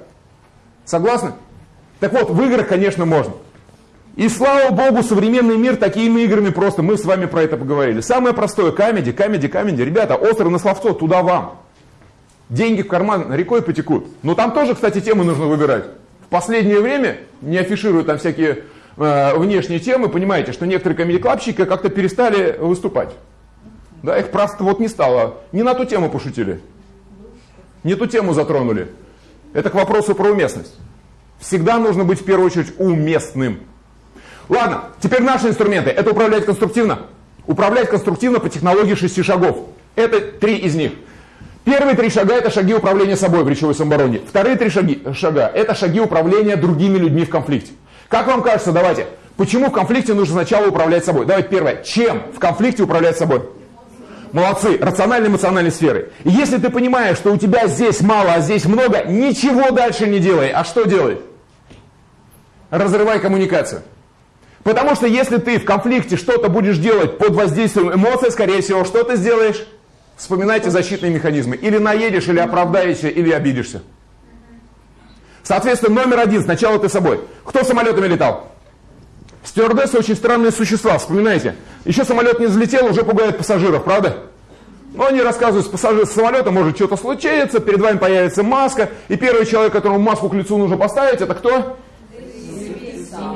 Согласны? Так вот, в играх, конечно, можно. И слава богу, современный мир такими играми просто, мы с вами про это поговорили. Самое простое, камеди, камеди, камеди. Ребята, остров на словцо, туда вам. Деньги в карман рекой потекут. Но там тоже, кстати, темы нужно выбирать. последнее время, не афишируя там всякие э, внешние темы, понимаете, что некоторые комедий-клабщики как-то перестали выступать. Да, их просто вот не стало. Не на ту тему пошутили. Не ту тему затронули. Это к вопросу про уместность. Всегда нужно быть в первую очередь уместным. Ладно, теперь наши инструменты. Это управлять конструктивно. Управлять конструктивно по технологии шести шагов. Это три из них. Первые три шага – это шаги управления собой в речевой самообороне. Вторые три шаги, шага – это шаги управления другими людьми в конфликте. Как вам кажется, давайте, почему в конфликте нужно сначала управлять собой? Давайте первое. Чем в конфликте управлять собой? Молодцы, рационально-эмоциональной сферы. И если ты понимаешь, что у тебя здесь мало, а здесь много, ничего дальше не делай. А что делай? Разрывай коммуникацию. Потому что если ты в конфликте что-то будешь делать под воздействием эмоций, скорее всего, что ты сделаешь? Вспоминайте защитные механизмы. Или наедешь, или оправдаешься, или обидишься. Соответственно, номер один, сначала ты собой. Кто самолетами летал? Стюардессы очень странные существа, вспоминайте. Еще самолет не взлетел, уже пугает пассажиров, правда? Но они рассказывают, с пассажира с самолета может что-то случиться, перед вами появится маска, и первый человек, которому маску к лицу нужно поставить, это кто?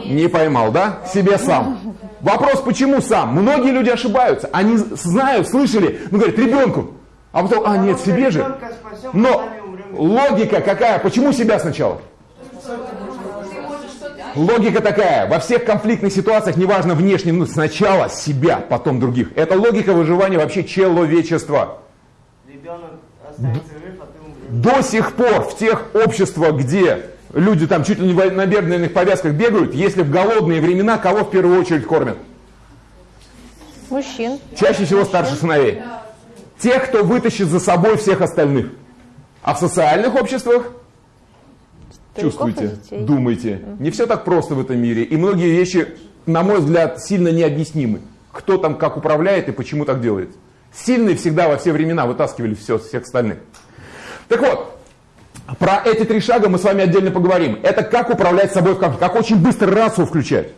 Не поймал, да? Себе сам. Вопрос, почему сам? Многие люди ошибаются. Они знают, слышали, ну говорят, ребенку. А потом, а нет, себе же. Но логика какая? Почему себя сначала? Логика такая, во всех конфликтных ситуациях, неважно внешне, ну, сначала себя, потом других. Это логика выживания вообще человечества. До сих пор в тех обществах, где люди там чуть ли не на бедренных повязках бегают, если в голодные времена кого в первую очередь кормят? Мужчин. Чаще всего старших сыновей. Тех, кто вытащит за собой всех остальных. А в социальных обществах чувствуйте, думайте. Не все так просто в этом мире. И многие вещи, на мой взгляд, сильно необъяснимы. Кто там как управляет и почему так делает. Сильные всегда во все времена вытаскивали все, всех остальных. Так вот, про эти три шага мы с вами отдельно поговорим. Это как управлять собой в конфликте, как очень быстро рацию включать.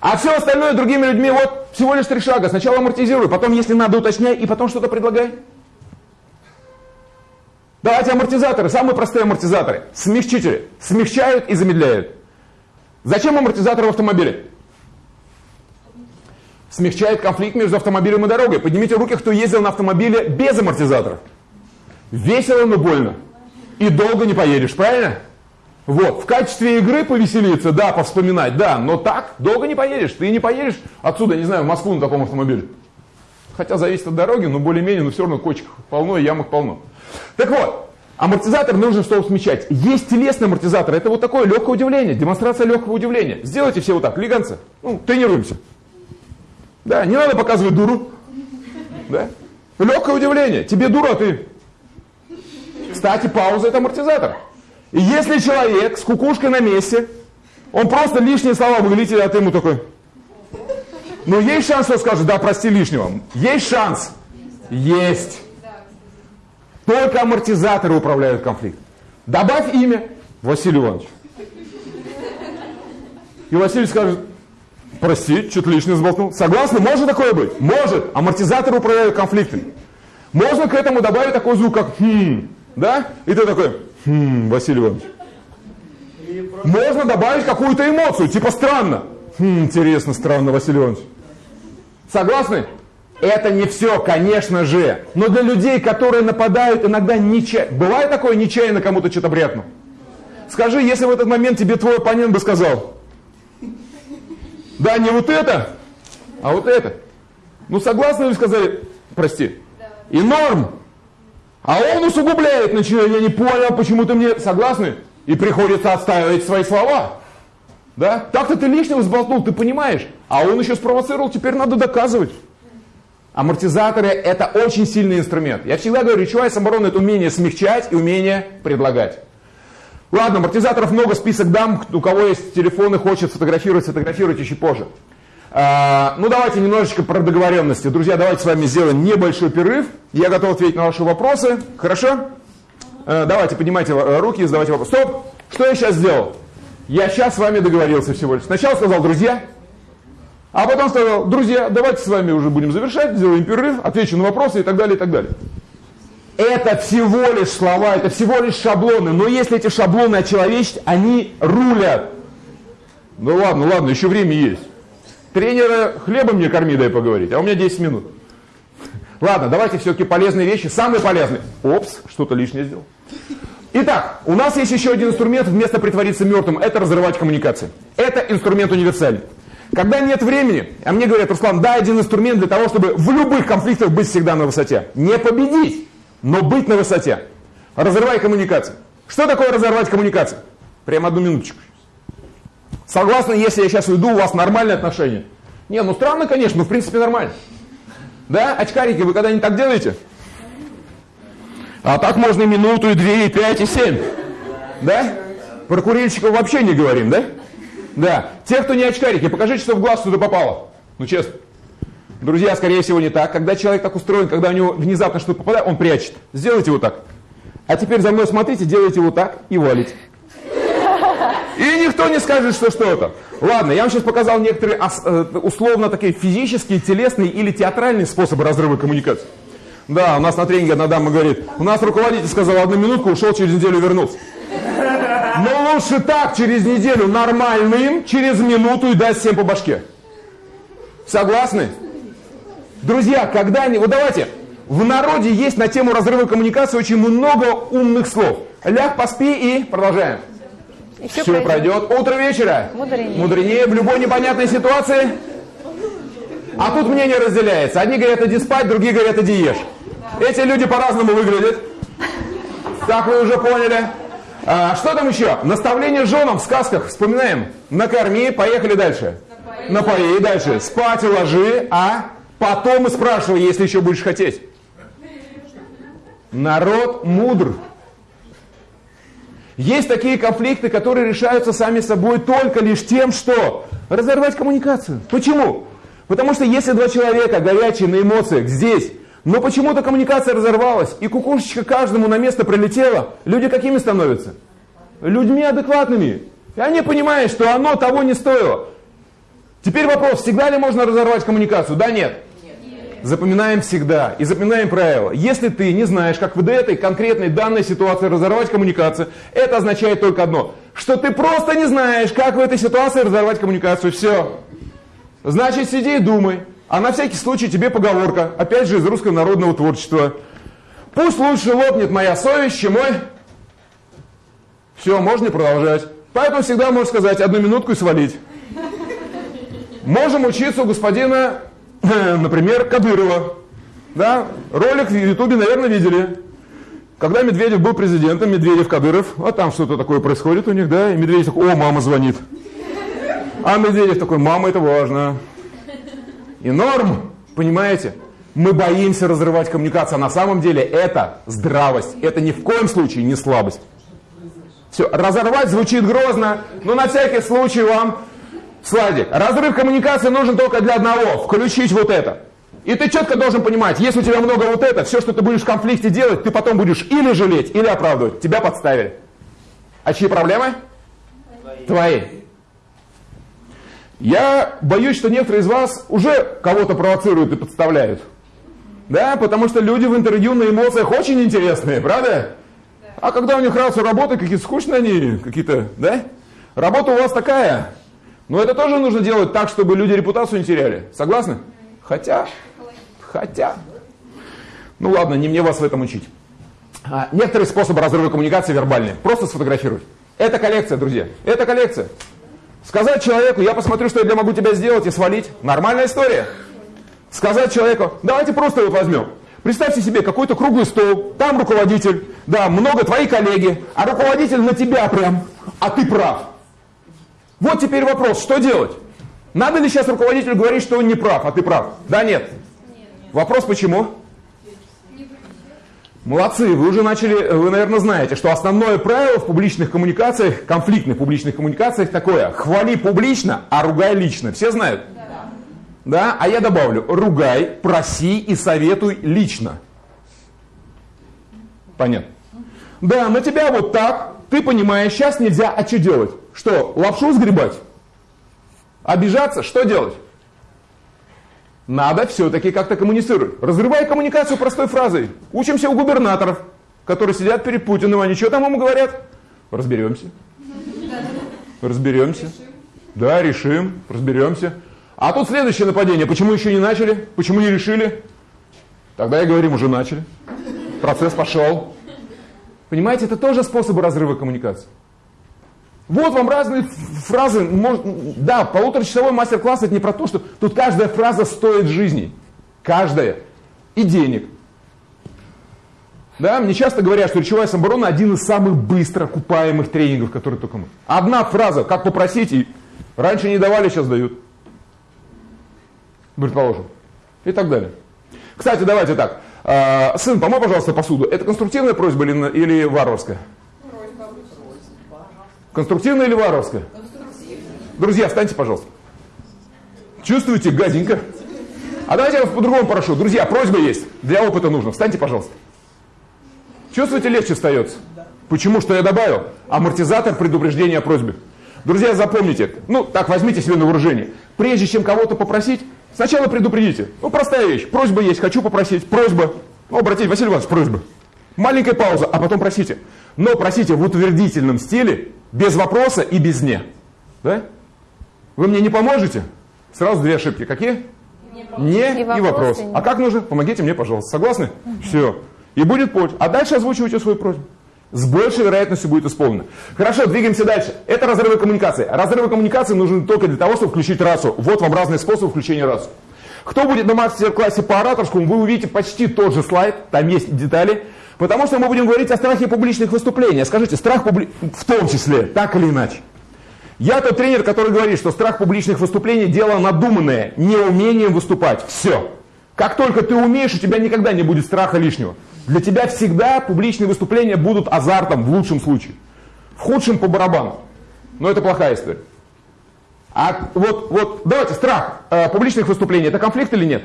А все остальное другими людьми, вот всего лишь три шага. Сначала амортизируй, потом, если надо, уточняй, и потом что-то предлагай. Давайте амортизаторы, самые простые амортизаторы. Смягчители. Смягчают и замедляют. Зачем амортизаторы в автомобиле? Смягчает конфликт между автомобилем и дорогой. Поднимите руки, кто ездил на автомобиле без амортизаторов. Весело, но больно и долго не поедешь, правильно? Вот, в качестве игры повеселиться, да, повспоминать, да, но так долго не поедешь. Ты не поедешь отсюда, не знаю, в Москву на таком автомобиле. Хотя зависит от дороги, но более-менее, но все равно кочек полно и ямок полно. Так вот, амортизатор нужен, чтобы смещать. Есть телесный амортизатор, это вот такое легкое удивление, демонстрация легкого удивления. Сделайте все вот так, лиганцы, ну, тренируемся. Да, не надо показывать дуру. Да? Легкое удивление. Тебе дура, а ты кстати, пауза это амортизатор. И если человек с кукушкой на месте, он просто лишние слова выглядит, а ты ему такой. Ну, есть шанс, что скажет, да, прости лишнего. Есть шанс. Есть. Только амортизаторы управляют конфликтом. Добавь имя Василий Иванович. И Василий скажет, прости, что-то лишнее сболтнул. Согласны? Может такое быть? Может. Амортизаторы управляют конфликтами. Можно к этому добавить такой звук, как «хм». Да? И ты такой, хм, Василий Иванович. Можно добавить какую-то эмоцию, типа странно. Хм, интересно, странно, Василий Иванович. Согласны? Это не все, конечно же. Но для людей, которые нападают, иногда нечаянно. Бывает такое нечаянно кому-то что-то брякнул? Скажи, если в этот момент тебе твой оппонент бы сказал, да, не вот это, а вот это. Ну, согласны ли сказали, прости, и норм, а он усугубляет, начинает, я не понял, почему ты мне согласны? И приходится отстаивать свои слова. Да? Так-то ты лишнего сболтнул, ты понимаешь. А он еще спровоцировал, теперь надо доказывать. Амортизаторы это очень сильный инструмент. Я всегда говорю, речевая самооборона это умение смягчать и умение предлагать. Ладно, амортизаторов много, список дам. У кого есть телефоны, хочет фотографировать, фотографируйте еще позже. А, ну, давайте немножечко про договоренности. Друзья, давайте с вами сделаем небольшой перерыв. Я готов ответить на ваши вопросы. Хорошо? А, давайте, поднимайте э, руки и задавайте вопросы. Стоп! Что я сейчас сделал? Я сейчас с вами договорился всего лишь. Сначала сказал «друзья», а потом сказал «друзья, давайте с вами уже будем завершать, сделаем перерыв, отвечу на вопросы и так далее, и так далее». Это всего лишь слова, это всего лишь шаблоны. Но если эти шаблоны очеловечить, они рулят. Ну ладно, ладно, еще время есть. Тренера хлебом мне корми, дай поговорить, а у меня 10 минут. Ладно, давайте все-таки полезные вещи, самые полезные. Опс, что-то лишнее сделал. Итак, у нас есть еще один инструмент вместо притвориться мертвым, это разрывать коммуникации. Это инструмент универсальный. Когда нет времени, а мне говорят, Руслан, дай один инструмент для того, чтобы в любых конфликтах быть всегда на высоте. Не победить, но быть на высоте. Разрывай коммуникации. Что такое разорвать коммуникации? Прямо одну минуточку. Согласны, если я сейчас уйду, у вас нормальные отношения? Не, ну странно, конечно, но в принципе нормально. Да, очкарики, вы когда-нибудь так делаете? А так можно и минуту, и две, и пять, и семь. Да? Про курильщиков вообще не говорим, да? Да. Те, кто не очкарики, покажите, что в глаз туда попало. Ну, честно. Друзья, скорее всего, не так. Когда человек так устроен, когда у него внезапно что-то попадает, он прячет. Сделайте вот так. А теперь за мной смотрите, делайте вот так и валите. И никто не скажет, что что-то. Ладно, я вам сейчас показал некоторые э, условно такие физические, телесные или театральные способы разрыва коммуникации. Да, у нас на тренинге одна дама говорит, у нас руководитель сказал одну минутку, ушел, через неделю вернулся. Но лучше так, через неделю нормальным, через минуту и даст всем по башке. Согласны? Друзья, когда не... Вот давайте, в народе есть на тему разрыва коммуникации очень много умных слов. Ляг, поспи и продолжаем. И все, все пройдет. пройдет. Утро вечера. Мудренее. Мудренее в любой непонятной ситуации. А тут мнение разделяется. Одни говорят, иди спать, другие говорят, иди ешь. Эти люди по-разному выглядят. Так вы уже поняли. А, что там еще? Наставление женам в сказках. Вспоминаем. Накорми, поехали дальше. Напои. Напои дальше. Спать ложи, а потом и спрашивай, если еще будешь хотеть. Народ мудр. Есть такие конфликты, которые решаются сами собой только лишь тем, что разорвать коммуникацию. Почему? Потому что если два человека горячие на эмоциях здесь, но почему-то коммуникация разорвалась, и кукушечка каждому на место прилетела, люди какими становятся? Людьми адекватными. И они понимают, что оно того не стоило. Теперь вопрос, всегда ли можно разорвать коммуникацию? Да, нет. Запоминаем всегда и запоминаем правило. Если ты не знаешь, как в этой конкретной данной ситуации разорвать коммуникацию, это означает только одно, что ты просто не знаешь, как в этой ситуации разорвать коммуникацию. Все. Значит, сиди и думай. А на всякий случай тебе поговорка, опять же из русского народного творчества. Пусть лучше лопнет моя совесть, чем мой... Все, можно продолжать. Поэтому всегда можешь сказать одну минутку и свалить. Можем учиться у господина например, Кадырова. Да? Ролик в Ютубе, наверное, видели. Когда Медведев был президентом, Медведев, Кадыров, а там что-то такое происходит у них, да, и Медведев такой, о, мама звонит. А Медведев такой, мама, это важно. И норм, понимаете? Мы боимся разрывать коммуникацию, а на самом деле это здравость, это ни в коем случае не слабость. Все, разорвать звучит грозно, но на всякий случай вам Слайдик. Разрыв коммуникации нужен только для одного. Включить вот это. И ты четко должен понимать, если у тебя много вот это, все, что ты будешь в конфликте делать, ты потом будешь или жалеть, или оправдывать. Тебя подставили. А чьи проблемы? Твои. Твои. Я боюсь, что некоторые из вас уже кого-то провоцируют и подставляют. Да, потому что люди в интервью на эмоциях очень интересные, правда? Да. А когда у них рацию работы, какие-то скучные они, какие-то, да? Работа у вас такая, но это тоже нужно делать так, чтобы люди репутацию не теряли. Согласны? Хотя, хотя. Ну ладно, не мне вас в этом учить. А, некоторые способы разрыва коммуникации вербальные. Просто сфотографировать. Это коллекция, друзья. Это коллекция. Сказать человеку, я посмотрю, что я могу тебя сделать и свалить. Нормальная история. Сказать человеку, давайте просто его возьмем. Представьте себе какой-то круглый стол, там руководитель, да, много твои коллеги, а руководитель на тебя прям, а ты прав. Вот теперь вопрос, что делать? Надо ли сейчас руководителю говорить, что он не прав, а ты прав? Да, нет? Вопрос почему? Молодцы, вы уже начали, вы, наверное, знаете, что основное правило в публичных коммуникациях, конфликтных публичных коммуникациях такое, хвали публично, а ругай лично. Все знают? Да. Да? А я добавлю, ругай, проси и советуй лично. Понятно? Да, на тебя вот так, ты понимаешь, сейчас нельзя, а что делать? Что, лапшу сгребать? Обижаться? Что делать? Надо все-таки как-то коммуницировать. Разрывай коммуникацию простой фразой. Учимся у губернаторов, которые сидят перед Путиным, они что там ему говорят? Разберемся. Разберемся. Да, решим, разберемся. А тут следующее нападение. Почему еще не начали? Почему не решили? Тогда и говорим, уже начали. Процесс пошел. Понимаете, это тоже способы разрыва коммуникации. Вот вам разные фразы. Может, да, полуторачасовой мастер-класс это не про то, что тут каждая фраза стоит жизни. Каждая. И денег. Да, мне часто говорят, что речевая самооборона один из самых быстро окупаемых тренингов, которые только мы. Одна фраза, как попросить, и раньше не давали, сейчас дают. Предположим. И так далее. Кстати, давайте так. А, сын, помой, пожалуйста, посуду. Это конструктивная просьба или, или варварская? Конструктивная или варварская? Друзья, встаньте, пожалуйста. Чувствуете, гаденько? А давайте я вас по-другому прошу. Друзья, просьба есть. Для опыта нужно. Встаньте, пожалуйста. Чувствуете, легче встается? Почему? Что я добавил? Амортизатор предупреждения о просьбе. Друзья, запомните, ну так возьмите себе на вооружение. Прежде чем кого-то попросить, сначала предупредите. Ну простая вещь. Просьба есть, хочу попросить. Просьба. Ну, обратите, Василий Иванович, просьба. Маленькая пауза, а потом просите. Но просите в утвердительном стиле, без вопроса и без «не». Да? Вы мне не поможете? Сразу две ошибки. Какие? Не, и, и вопрос. А как нужно? Помогите мне, пожалуйста. Согласны? Угу. Все. И будет польза. А дальше озвучивайте свою просьбу. С большей вероятностью будет исполнено. Хорошо, двигаемся дальше. Это разрывы коммуникации. Разрывы коммуникации нужны только для того, чтобы включить расу. Вот вам разные способы включения расу. Кто будет на мастер-классе по ораторскому, вы увидите почти тот же слайд, там есть детали. Потому что мы будем говорить о страхе публичных выступлений. Скажите, страх публи... в том числе, так или иначе. Я тот тренер, который говорит, что страх публичных выступлений – дело надуманное, неумением выступать. Все. Как только ты умеешь, у тебя никогда не будет страха лишнего. Для тебя всегда публичные выступления будут азартом, в лучшем случае. В худшем по барабану. Но это плохая история. А вот, вот давайте, страх э, публичных выступлений, это конфликт или нет?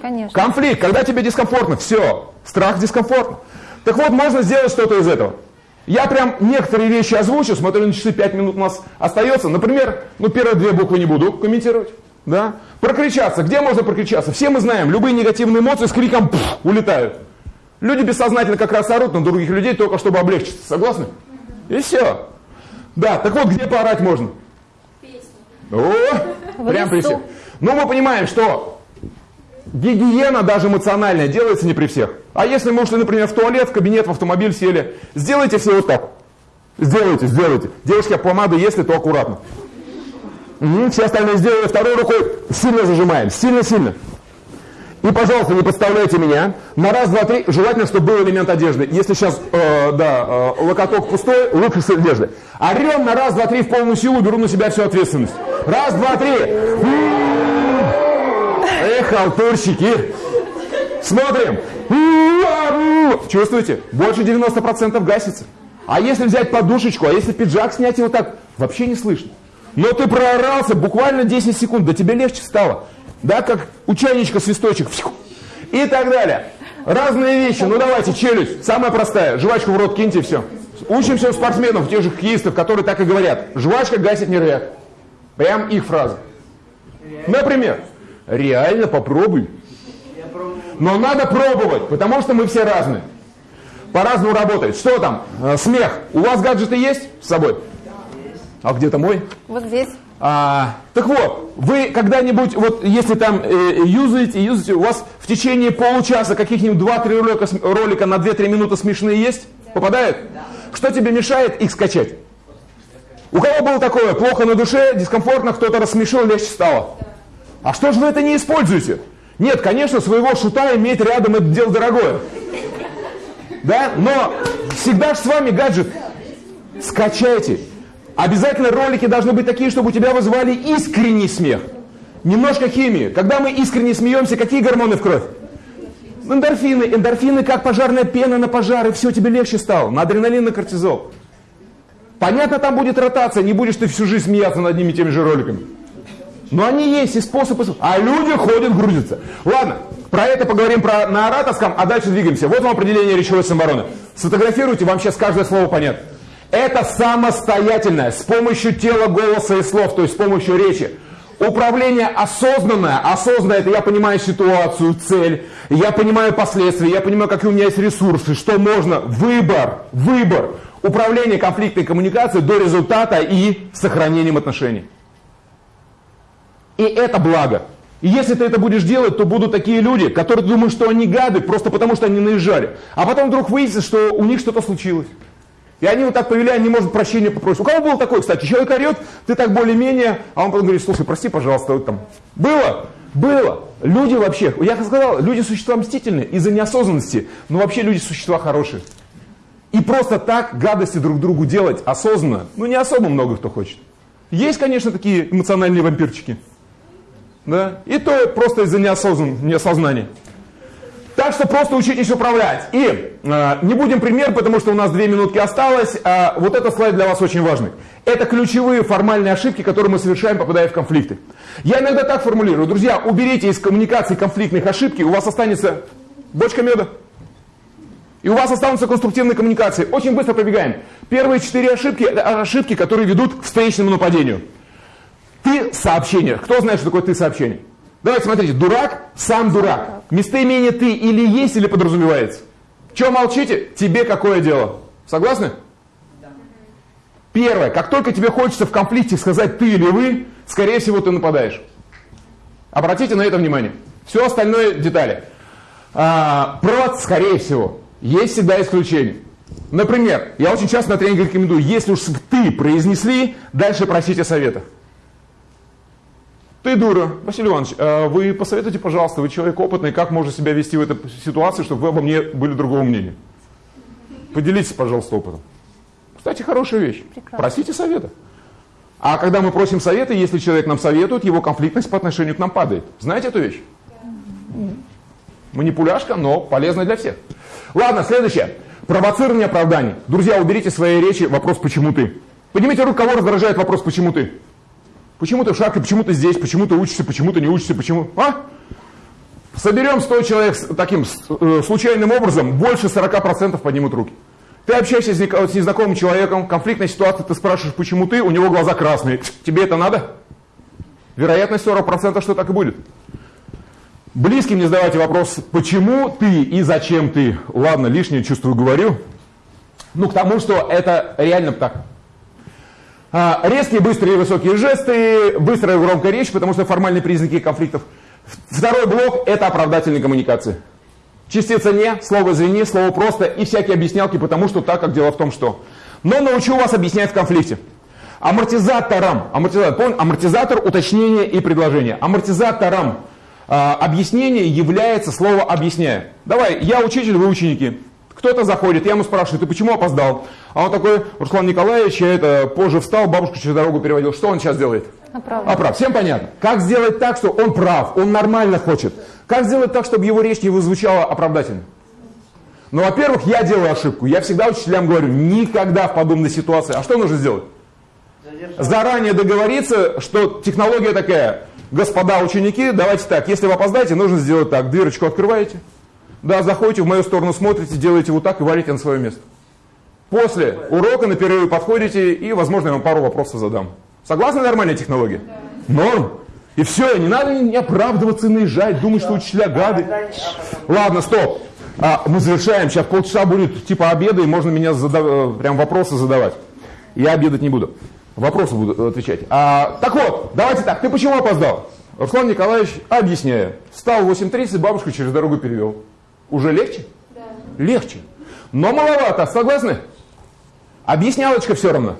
Конечно. Конфликт, когда тебе дискомфортно, все, страх дискомфортно. Так вот, можно сделать что-то из этого. Я прям некоторые вещи озвучу, смотрю на часы, 5 минут у нас остается. Например, ну первые две буквы не буду комментировать. Да? Прокричаться. Где можно прокричаться? Все мы знаем, любые негативные эмоции с криком пфф, улетают. Люди бессознательно как раз орут на других людей, только чтобы облегчиться. Согласны? И все. Да, так вот, где поорать можно? Песни. О, прям при всех. Но мы понимаем, что Гигиена даже эмоциональная делается не при всех. А если мы ушли, например, в туалет, в кабинет, в автомобиль сели, сделайте все вот так. Сделайте, сделайте. Девушки, а помаду если, то аккуратно. Угу, все остальные сделали второй рукой. Сильно зажимаем, сильно-сильно. И, пожалуйста, не подставляйте меня. На раз, два, три. Желательно, чтобы был элемент одежды. Если сейчас, э, да, э, локоток пустой, лучше с одежды. Орем на раз, два, три в полную силу, беру на себя всю ответственность. Раз, два, три. Эх, халтурщики! Смотрим. Чувствуете? Больше 90% гасится. А если взять подушечку, а если пиджак снять его так, вообще не слышно. Но ты проорался буквально 10 секунд, да тебе легче стало. Да, как у чайничка свисточек. И так далее. Разные вещи. Ну давайте, челюсть. Самая простая. Жвачку в рот киньте и все. Учимся у спортсменов, тех же хоккеистов, которые так и говорят. Жвачка гасит нервяк. Прям их фраза. Например, Реально попробуй. Но надо пробовать, потому что мы все разные. По-разному работает. Что там? Э, смех. У вас гаджеты есть с собой? А где-то мой? Вот здесь. А, так вот, вы когда-нибудь, вот если там э, юзаете, юзаете, у вас в течение получаса каких-нибудь 2-3 ролика, ролика на 2-3 минуты смешные есть? Да. Попадают? Да. Что тебе мешает их скачать? У кого было такое? Плохо на душе, дискомфортно, кто-то рассмешил, легче стало? Да. А что же вы это не используете? Нет, конечно, своего шута иметь рядом это дело дорогое. Да? Но всегда же с вами гаджет. Скачайте. Обязательно ролики должны быть такие, чтобы у тебя вызывали искренний смех. Немножко химии. Когда мы искренне смеемся, какие гормоны в кровь? Эндорфины. Эндорфины как пожарная пена на пожары. Все, тебе легче стало. На адреналин, на кортизол. Понятно, там будет ротация. Не будешь ты всю жизнь смеяться над одними и теми же роликами. Но они есть и способы. А люди ходят, грузятся. Ладно, про это поговорим про, на ораторском, а дальше двигаемся. Вот вам определение речевой самообороны. Сфотографируйте, вам сейчас каждое слово понятно. Это самостоятельное, с помощью тела, голоса и слов, то есть с помощью речи. Управление осознанное. Осознанное это я понимаю ситуацию, цель, я понимаю последствия, я понимаю, какие у меня есть ресурсы, что можно. Выбор, выбор. Управление конфликтной коммуникацией до результата и сохранением отношений. И это благо. И если ты это будешь делать, то будут такие люди, которые думают, что они гады, просто потому что они наезжали. А потом вдруг выяснится, что у них что-то случилось. И они вот так повели, они, может, прощения попросить. У кого было такое, кстати? Человек орет, ты так более-менее, а он потом говорит, слушай, прости, пожалуйста, вот там. Было? Было. Люди вообще, я сказал, люди существа мстительные из-за неосознанности, но вообще люди существа хорошие. И просто так гадости друг другу делать осознанно, ну не особо много кто хочет. Есть, конечно, такие эмоциональные вампирчики. Да? И то просто из-за неосознан, неосознания. Так что просто учитесь управлять. И э, не будем пример, потому что у нас две минутки осталось. А вот этот слайд для вас очень важный. Это ключевые формальные ошибки, которые мы совершаем, попадая в конфликты. Я иногда так формулирую. Друзья, уберите из коммуникации конфликтных ошибки, у вас останется бочка меда. И у вас останутся конструктивные коммуникации. Очень быстро пробегаем. Первые четыре ошибки – это ошибки, которые ведут к встречному нападению. Ты сообщение. Кто знает, что такое ты сообщение? Давайте смотрите, дурак, сам дурак. Местоимение ты или есть, или подразумевается. Чего молчите? Тебе какое дело? Согласны? Первое, как только тебе хочется в конфликте сказать ты или вы, скорее всего ты нападаешь. Обратите на это внимание. Все остальное детали. А, провод, скорее всего. Есть всегда исключения. Например, я очень часто на тренинге рекомендую, если уж ты произнесли, дальше просите совета. Ты дура. Василий Иванович, а вы посоветуйте, пожалуйста, вы человек опытный, как можно себя вести в этой ситуации, чтобы вы обо мне были другого мнения. Поделитесь, пожалуйста, опытом. Кстати, хорошая вещь. Прекрасно. Просите совета. А когда мы просим совета, если человек нам советует, его конфликтность по отношению к нам падает. Знаете эту вещь? Манипуляшка, но полезная для всех. Ладно, следующее. Провоцирование оправданий. Друзья, уберите свои речи вопрос «почему ты?». Поднимите руку, кого раздражает вопрос «почему ты?». Почему ты в шарке, почему ты здесь, почему ты учишься, почему ты не учишься, почему... А? Соберем 100 человек таким э, случайным образом, больше 40% поднимут руки. Ты общаешься с незнакомым человеком, конфликтная ситуация, ты спрашиваешь, почему ты, у него глаза красные. Тебе это надо? Вероятность 40%, что так и будет. Близким не задавайте вопрос, почему ты и зачем ты. Ладно, лишнее чувствую говорю. Ну, к тому, что это реально так. А, резкие, быстрые, высокие жесты, быстрая громкая речь, потому что формальные признаки конфликтов. Второй блок – это оправдательные коммуникации. Частица «не», слово «извини», слово «просто» и всякие объяснялки, потому что так, как дело в том, что. Но научу вас объяснять в конфликте. Амортизатором, амортизатор, помните, амортизатор, уточнение и предложение. Амортизатором э, объяснения является слово «объясняю». Давай, я учитель, вы ученики. Кто-то заходит, я ему спрашиваю, ты почему опоздал? А он такой, Руслан Николаевич, я это позже встал, бабушку через дорогу переводил. Что он сейчас делает? Оправдан. Оправ. Всем понятно. Как сделать так, что он прав, он нормально хочет? Как сделать так, чтобы его речь не звучала оправдательно? Ну, во-первых, я делаю ошибку. Я всегда учителям говорю, никогда в подобной ситуации. А что нужно сделать? Заранее договориться, что технология такая. Господа ученики, давайте так, если вы опоздаете, нужно сделать так. Дверочку открываете, да, заходите в мою сторону, смотрите, делаете вот так и валите на свое место. После урока на перерыве подходите и, возможно, я вам пару вопросов задам. Согласны нормальная технология? Норм. И все, не надо не оправдываться, наезжать, думать, что учителя гады. Ладно, стоп. А, мы завершаем. Сейчас полчаса будет типа обеда, и можно меня задав... Э, прям вопросы задавать. Я обедать не буду. Вопросы буду отвечать. А, так вот, давайте так. Ты почему опоздал? Руслан Николаевич, объясняю. Встал в 8.30, бабушку через дорогу перевел. Уже легче? Да. Легче. Но маловато, согласны? Объяснялочка все равно.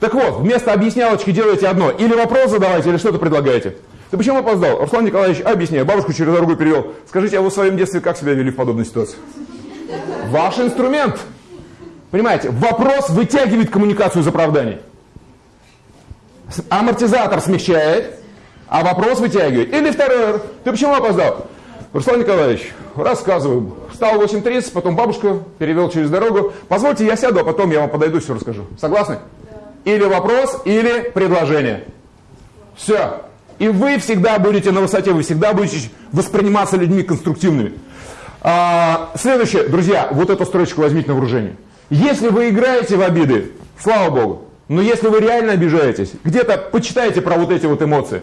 Так вот, вместо объяснялочки делаете одно. Или вопрос задавайте, или что-то предлагаете. Ты почему опоздал? Руслан Николаевич, объясняю, бабушку через дорогу перевел. Скажите, а вы в своем детстве как себя вели в подобной ситуации? Ваш инструмент. Понимаете, вопрос вытягивает коммуникацию из оправданий. Амортизатор смягчает, а вопрос вытягивает. Или второй, ты почему опоздал? Руслан Николаевич, рассказываю. Встал в 8.30, потом бабушка перевел через дорогу. Позвольте, я сяду, а потом я вам подойду, все расскажу. Согласны? Да. Или вопрос, или предложение. Все. И вы всегда будете на высоте, вы всегда будете восприниматься людьми конструктивными. А, следующее, друзья, вот эту строчку возьмите на вооружение. Если вы играете в обиды, слава Богу, Но если вы реально обижаетесь, где-то почитайте про вот эти вот эмоции.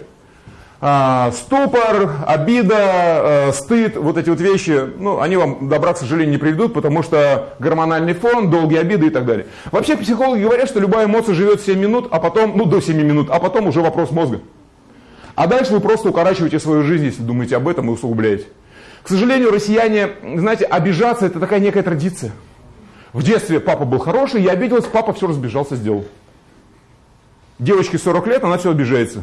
А, ступор, обида, а, стыд, вот эти вот вещи, ну, они вам добра, к сожалению, не приведут, потому что гормональный фон, долгие обиды и так далее. Вообще психологи говорят, что любая эмоция живет 7 минут, а потом, ну, до 7 минут, а потом уже вопрос мозга. А дальше вы просто укорачиваете свою жизнь, если думаете об этом и усугубляете. К сожалению, россияне, знаете, обижаться это такая некая традиция. В детстве папа был хороший, я обиделась, папа все разбежался, сделал. Девочке 40 лет, она все обижается.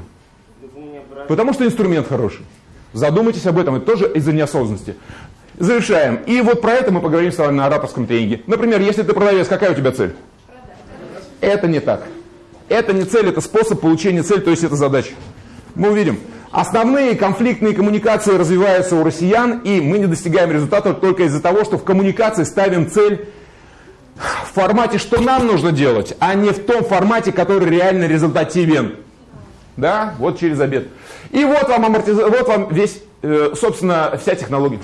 Потому что инструмент хороший. Задумайтесь об этом, это тоже из-за неосознанности. Завершаем. И вот про это мы поговорим с вами на ораторском тренинге. Например, если ты продавец, какая у тебя цель? Это не так. Это не цель, это способ получения цели, то есть это задача. Мы увидим. Основные конфликтные коммуникации развиваются у россиян, и мы не достигаем результата только из-за того, что в коммуникации ставим цель в формате, что нам нужно делать, а не в том формате, который реально результативен. Да, вот через обед. И вот вам, амортиз... вот вам весь, э, собственно, вся технология.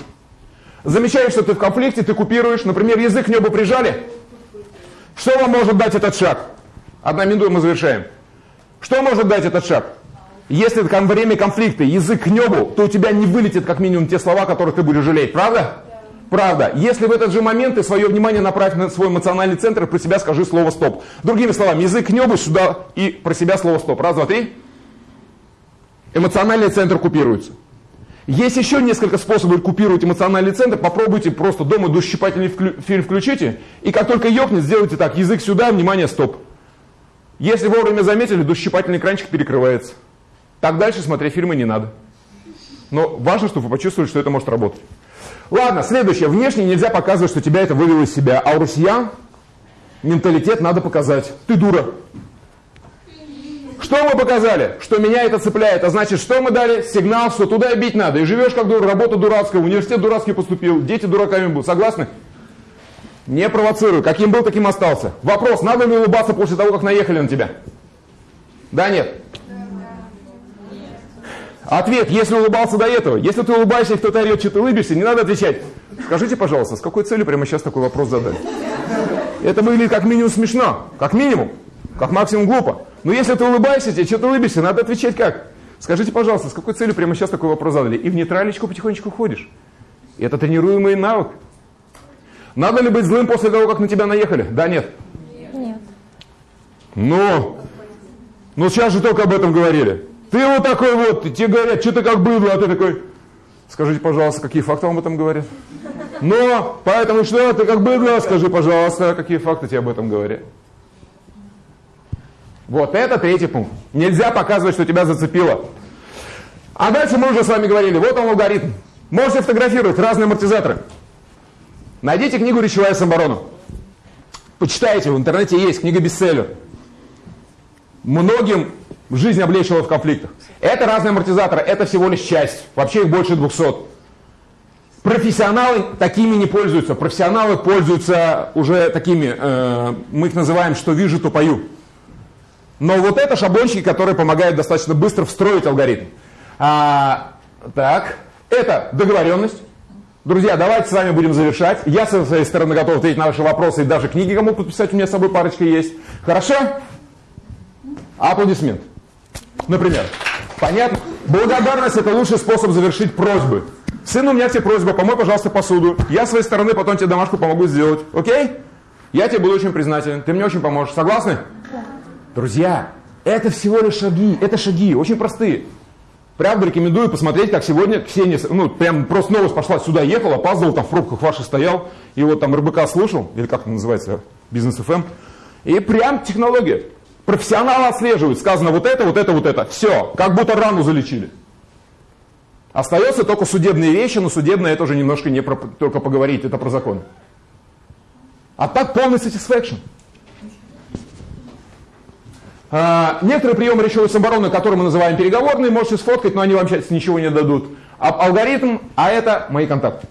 Замечаешь, что ты в конфликте, ты купируешь, например, язык к небу прижали. Что вам может дать этот шаг? Одна минута, мы завершаем. Что может дать этот шаг? Если во время конфликта язык к небу, то у тебя не вылетит как минимум те слова, которые ты будешь жалеть. Правда? Правда. Если в этот же момент ты свое внимание направь на свой эмоциональный центр и про себя скажи слово «стоп». Другими словами, язык к небу сюда и про себя слово «стоп». Раз, два, три. Эмоциональный центр купируется. Есть еще несколько способов купировать эмоциональный центр. Попробуйте просто дома душесчипательный фильм включите. И как только ёкнет, сделайте так. Язык сюда, внимание, стоп. Если вовремя заметили, душесчипательный экранчик перекрывается. Так дальше смотреть фильмы не надо. Но важно, чтобы вы почувствовали, что это может работать. Ладно, следующее. Внешне нельзя показывать, что тебя это вывело из себя. А у россиян менталитет надо показать. Ты дура. Что мы показали? Что меня это цепляет. А значит, что мы дали? Сигнал, что туда и бить надо. И живешь как дура, работа дурацкая, университет дурацкий поступил, дети дураками будут. Согласны? Не провоцирую. Каким был, таким остался. Вопрос, надо ли улыбаться после того, как наехали на тебя? Да, нет? Ответ, если улыбался до этого. Если ты улыбаешься и кто-то орет, что ты улыбишься, не надо отвечать. Скажите, пожалуйста, с какой целью прямо сейчас такой вопрос задать? Это выглядит как минимум смешно. Как минимум. Как максимум глупо. Но если ты улыбаешься, тебе что-то улыбишься, надо отвечать как? Скажите, пожалуйста, с какой целью прямо сейчас такой вопрос задали? И в нейтралечку потихонечку ходишь. Это тренируемый навык. Надо ли быть злым после того, как на тебя наехали? Да, нет? Нет. Ну, ну сейчас же только об этом говорили. Ты вот такой вот, тебе говорят, что ты как быдло, а ты такой, скажите, пожалуйста, какие факты вам об этом говорят? Но, поэтому что, ты как быдло, скажи, пожалуйста, какие факты тебе об этом говорят? Вот это третий пункт. Нельзя показывать, что тебя зацепило. А дальше мы уже с вами говорили, вот он алгоритм. Можете фотографировать разные амортизаторы. Найдите книгу «Речевая самооборона». Почитайте, в интернете есть книга бестселлер. Многим жизнь облегчила в конфликтах. Это разные амортизаторы, это всего лишь часть. Вообще их больше 200. Профессионалы такими не пользуются. Профессионалы пользуются уже такими, э, мы их называем «что вижу, то пою». Но вот это шаблончики, которые помогают достаточно быстро встроить алгоритм. А, так, это договоренность. Друзья, давайте с вами будем завершать. Я со своей стороны готов ответить на ваши вопросы и даже книги кому подписать, у меня с собой парочка есть. Хорошо? Аплодисмент. Например. Понятно? Благодарность – это лучший способ завершить просьбы. Сын, у меня тебе просьба, помой, пожалуйста, посуду. Я с своей стороны потом тебе домашку помогу сделать. Окей? Я тебе буду очень признателен. Ты мне очень поможешь. Согласны? Друзья, это всего лишь шаги. Это шаги, очень простые. Правда, рекомендую посмотреть, как сегодня Ксения, ну, прям просто новость пошла, сюда ехал, опаздывал, там в пробках ваших стоял, и вот там РБК слушал, или как это называется, бизнес ФМ, и прям технология. Профессионалы отслеживают, сказано вот это, вот это, вот это. Все, как будто рану залечили. Остается только судебные вещи, но судебное это уже немножко не про, только поговорить, это про закон. А так полный satisfaction. А, некоторые приемы речевой самообороны, которые мы называем переговорные, можете сфоткать, но они вам сейчас ничего не дадут. А, алгоритм, а это мои контакты.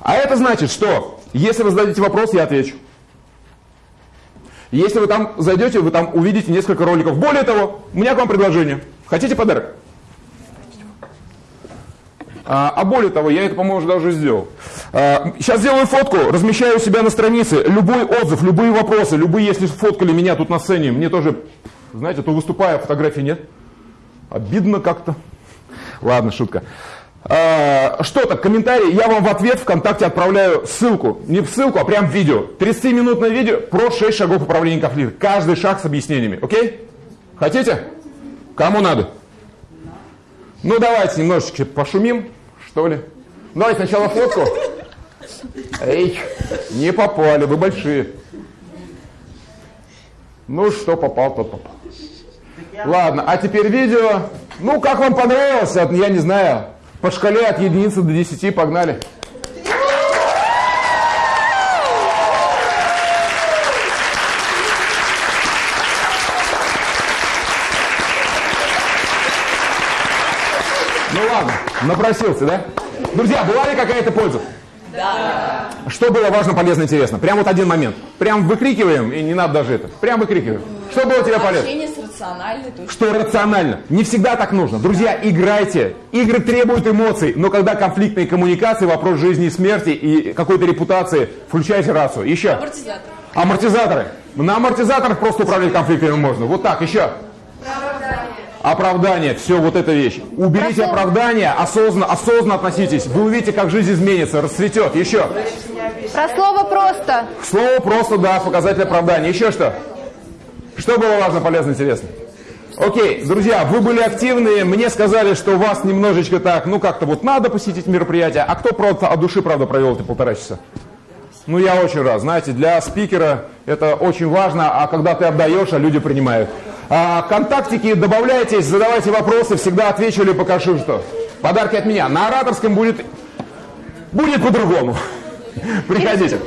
А это значит, что если вы зададите вопрос, я отвечу. Если вы там зайдете, вы там увидите несколько роликов. Более того, у меня к вам предложение. Хотите подарок? А, а более того, я это, по-моему, уже даже сделал. А, сейчас сделаю фотку, размещаю у себя на странице. Любой отзыв, любые вопросы, любые, если фоткали меня тут на сцене, мне тоже Знаете, то выступая, фотографий нет. Обидно как-то. Ладно, шутка. А, что-то, комментарий, я вам в ответ ВКонтакте отправляю ссылку. Не в ссылку, а прям в видео. 30-минутное видео про 6 шагов управления конфликтом. Каждый шаг с объяснениями. Окей? Хотите? Кому надо? Ну, давайте немножечко пошумим, что ли. Давайте сначала фотку. Эй, не попали, вы большие. Ну, что попал, тот попал. Ладно, а теперь видео. Ну, как вам понравилось? Я не знаю. По шкале от единицы до десяти погнали. Ну ладно, напросился, да? Друзья, была ли какая-то польза? Да. Что было важно, полезно, интересно? Прям вот один момент. Прям выкрикиваем, и не надо даже это. Прям выкрикиваем. Что было тебе полезно? Общение с рациональной точки Что рационально. Не всегда так нужно. Друзья, играйте. Игры требуют эмоций, но когда конфликтные коммуникации, вопрос жизни и смерти и какой-то репутации, включайте рацию. Еще. Амортизатор. Амортизаторы. На амортизаторах просто управлять конфликтами можно. Вот так, еще. Оправдание, все вот эта вещь. Уберите Прошу. оправдание, осознанно, осознанно относитесь. Вы увидите, как жизнь изменится, расцветет. Еще. Про слово просто. Слово просто, да, показатель оправдания. Еще что? Что было важно, полезно, интересно? Окей, друзья, вы были активные, мне сказали, что у вас немножечко так, ну как-то вот надо посетить мероприятие, а кто просто от души, правда, провел эти полтора часа? Ну, я очень рад. Знаете, для спикера это очень важно, а когда ты отдаешь, а люди принимают. А, контактики, добавляйтесь, задавайте вопросы, всегда отвечу или покажу, что. Подарки от меня. На ораторском будет, будет по-другому. Приходите.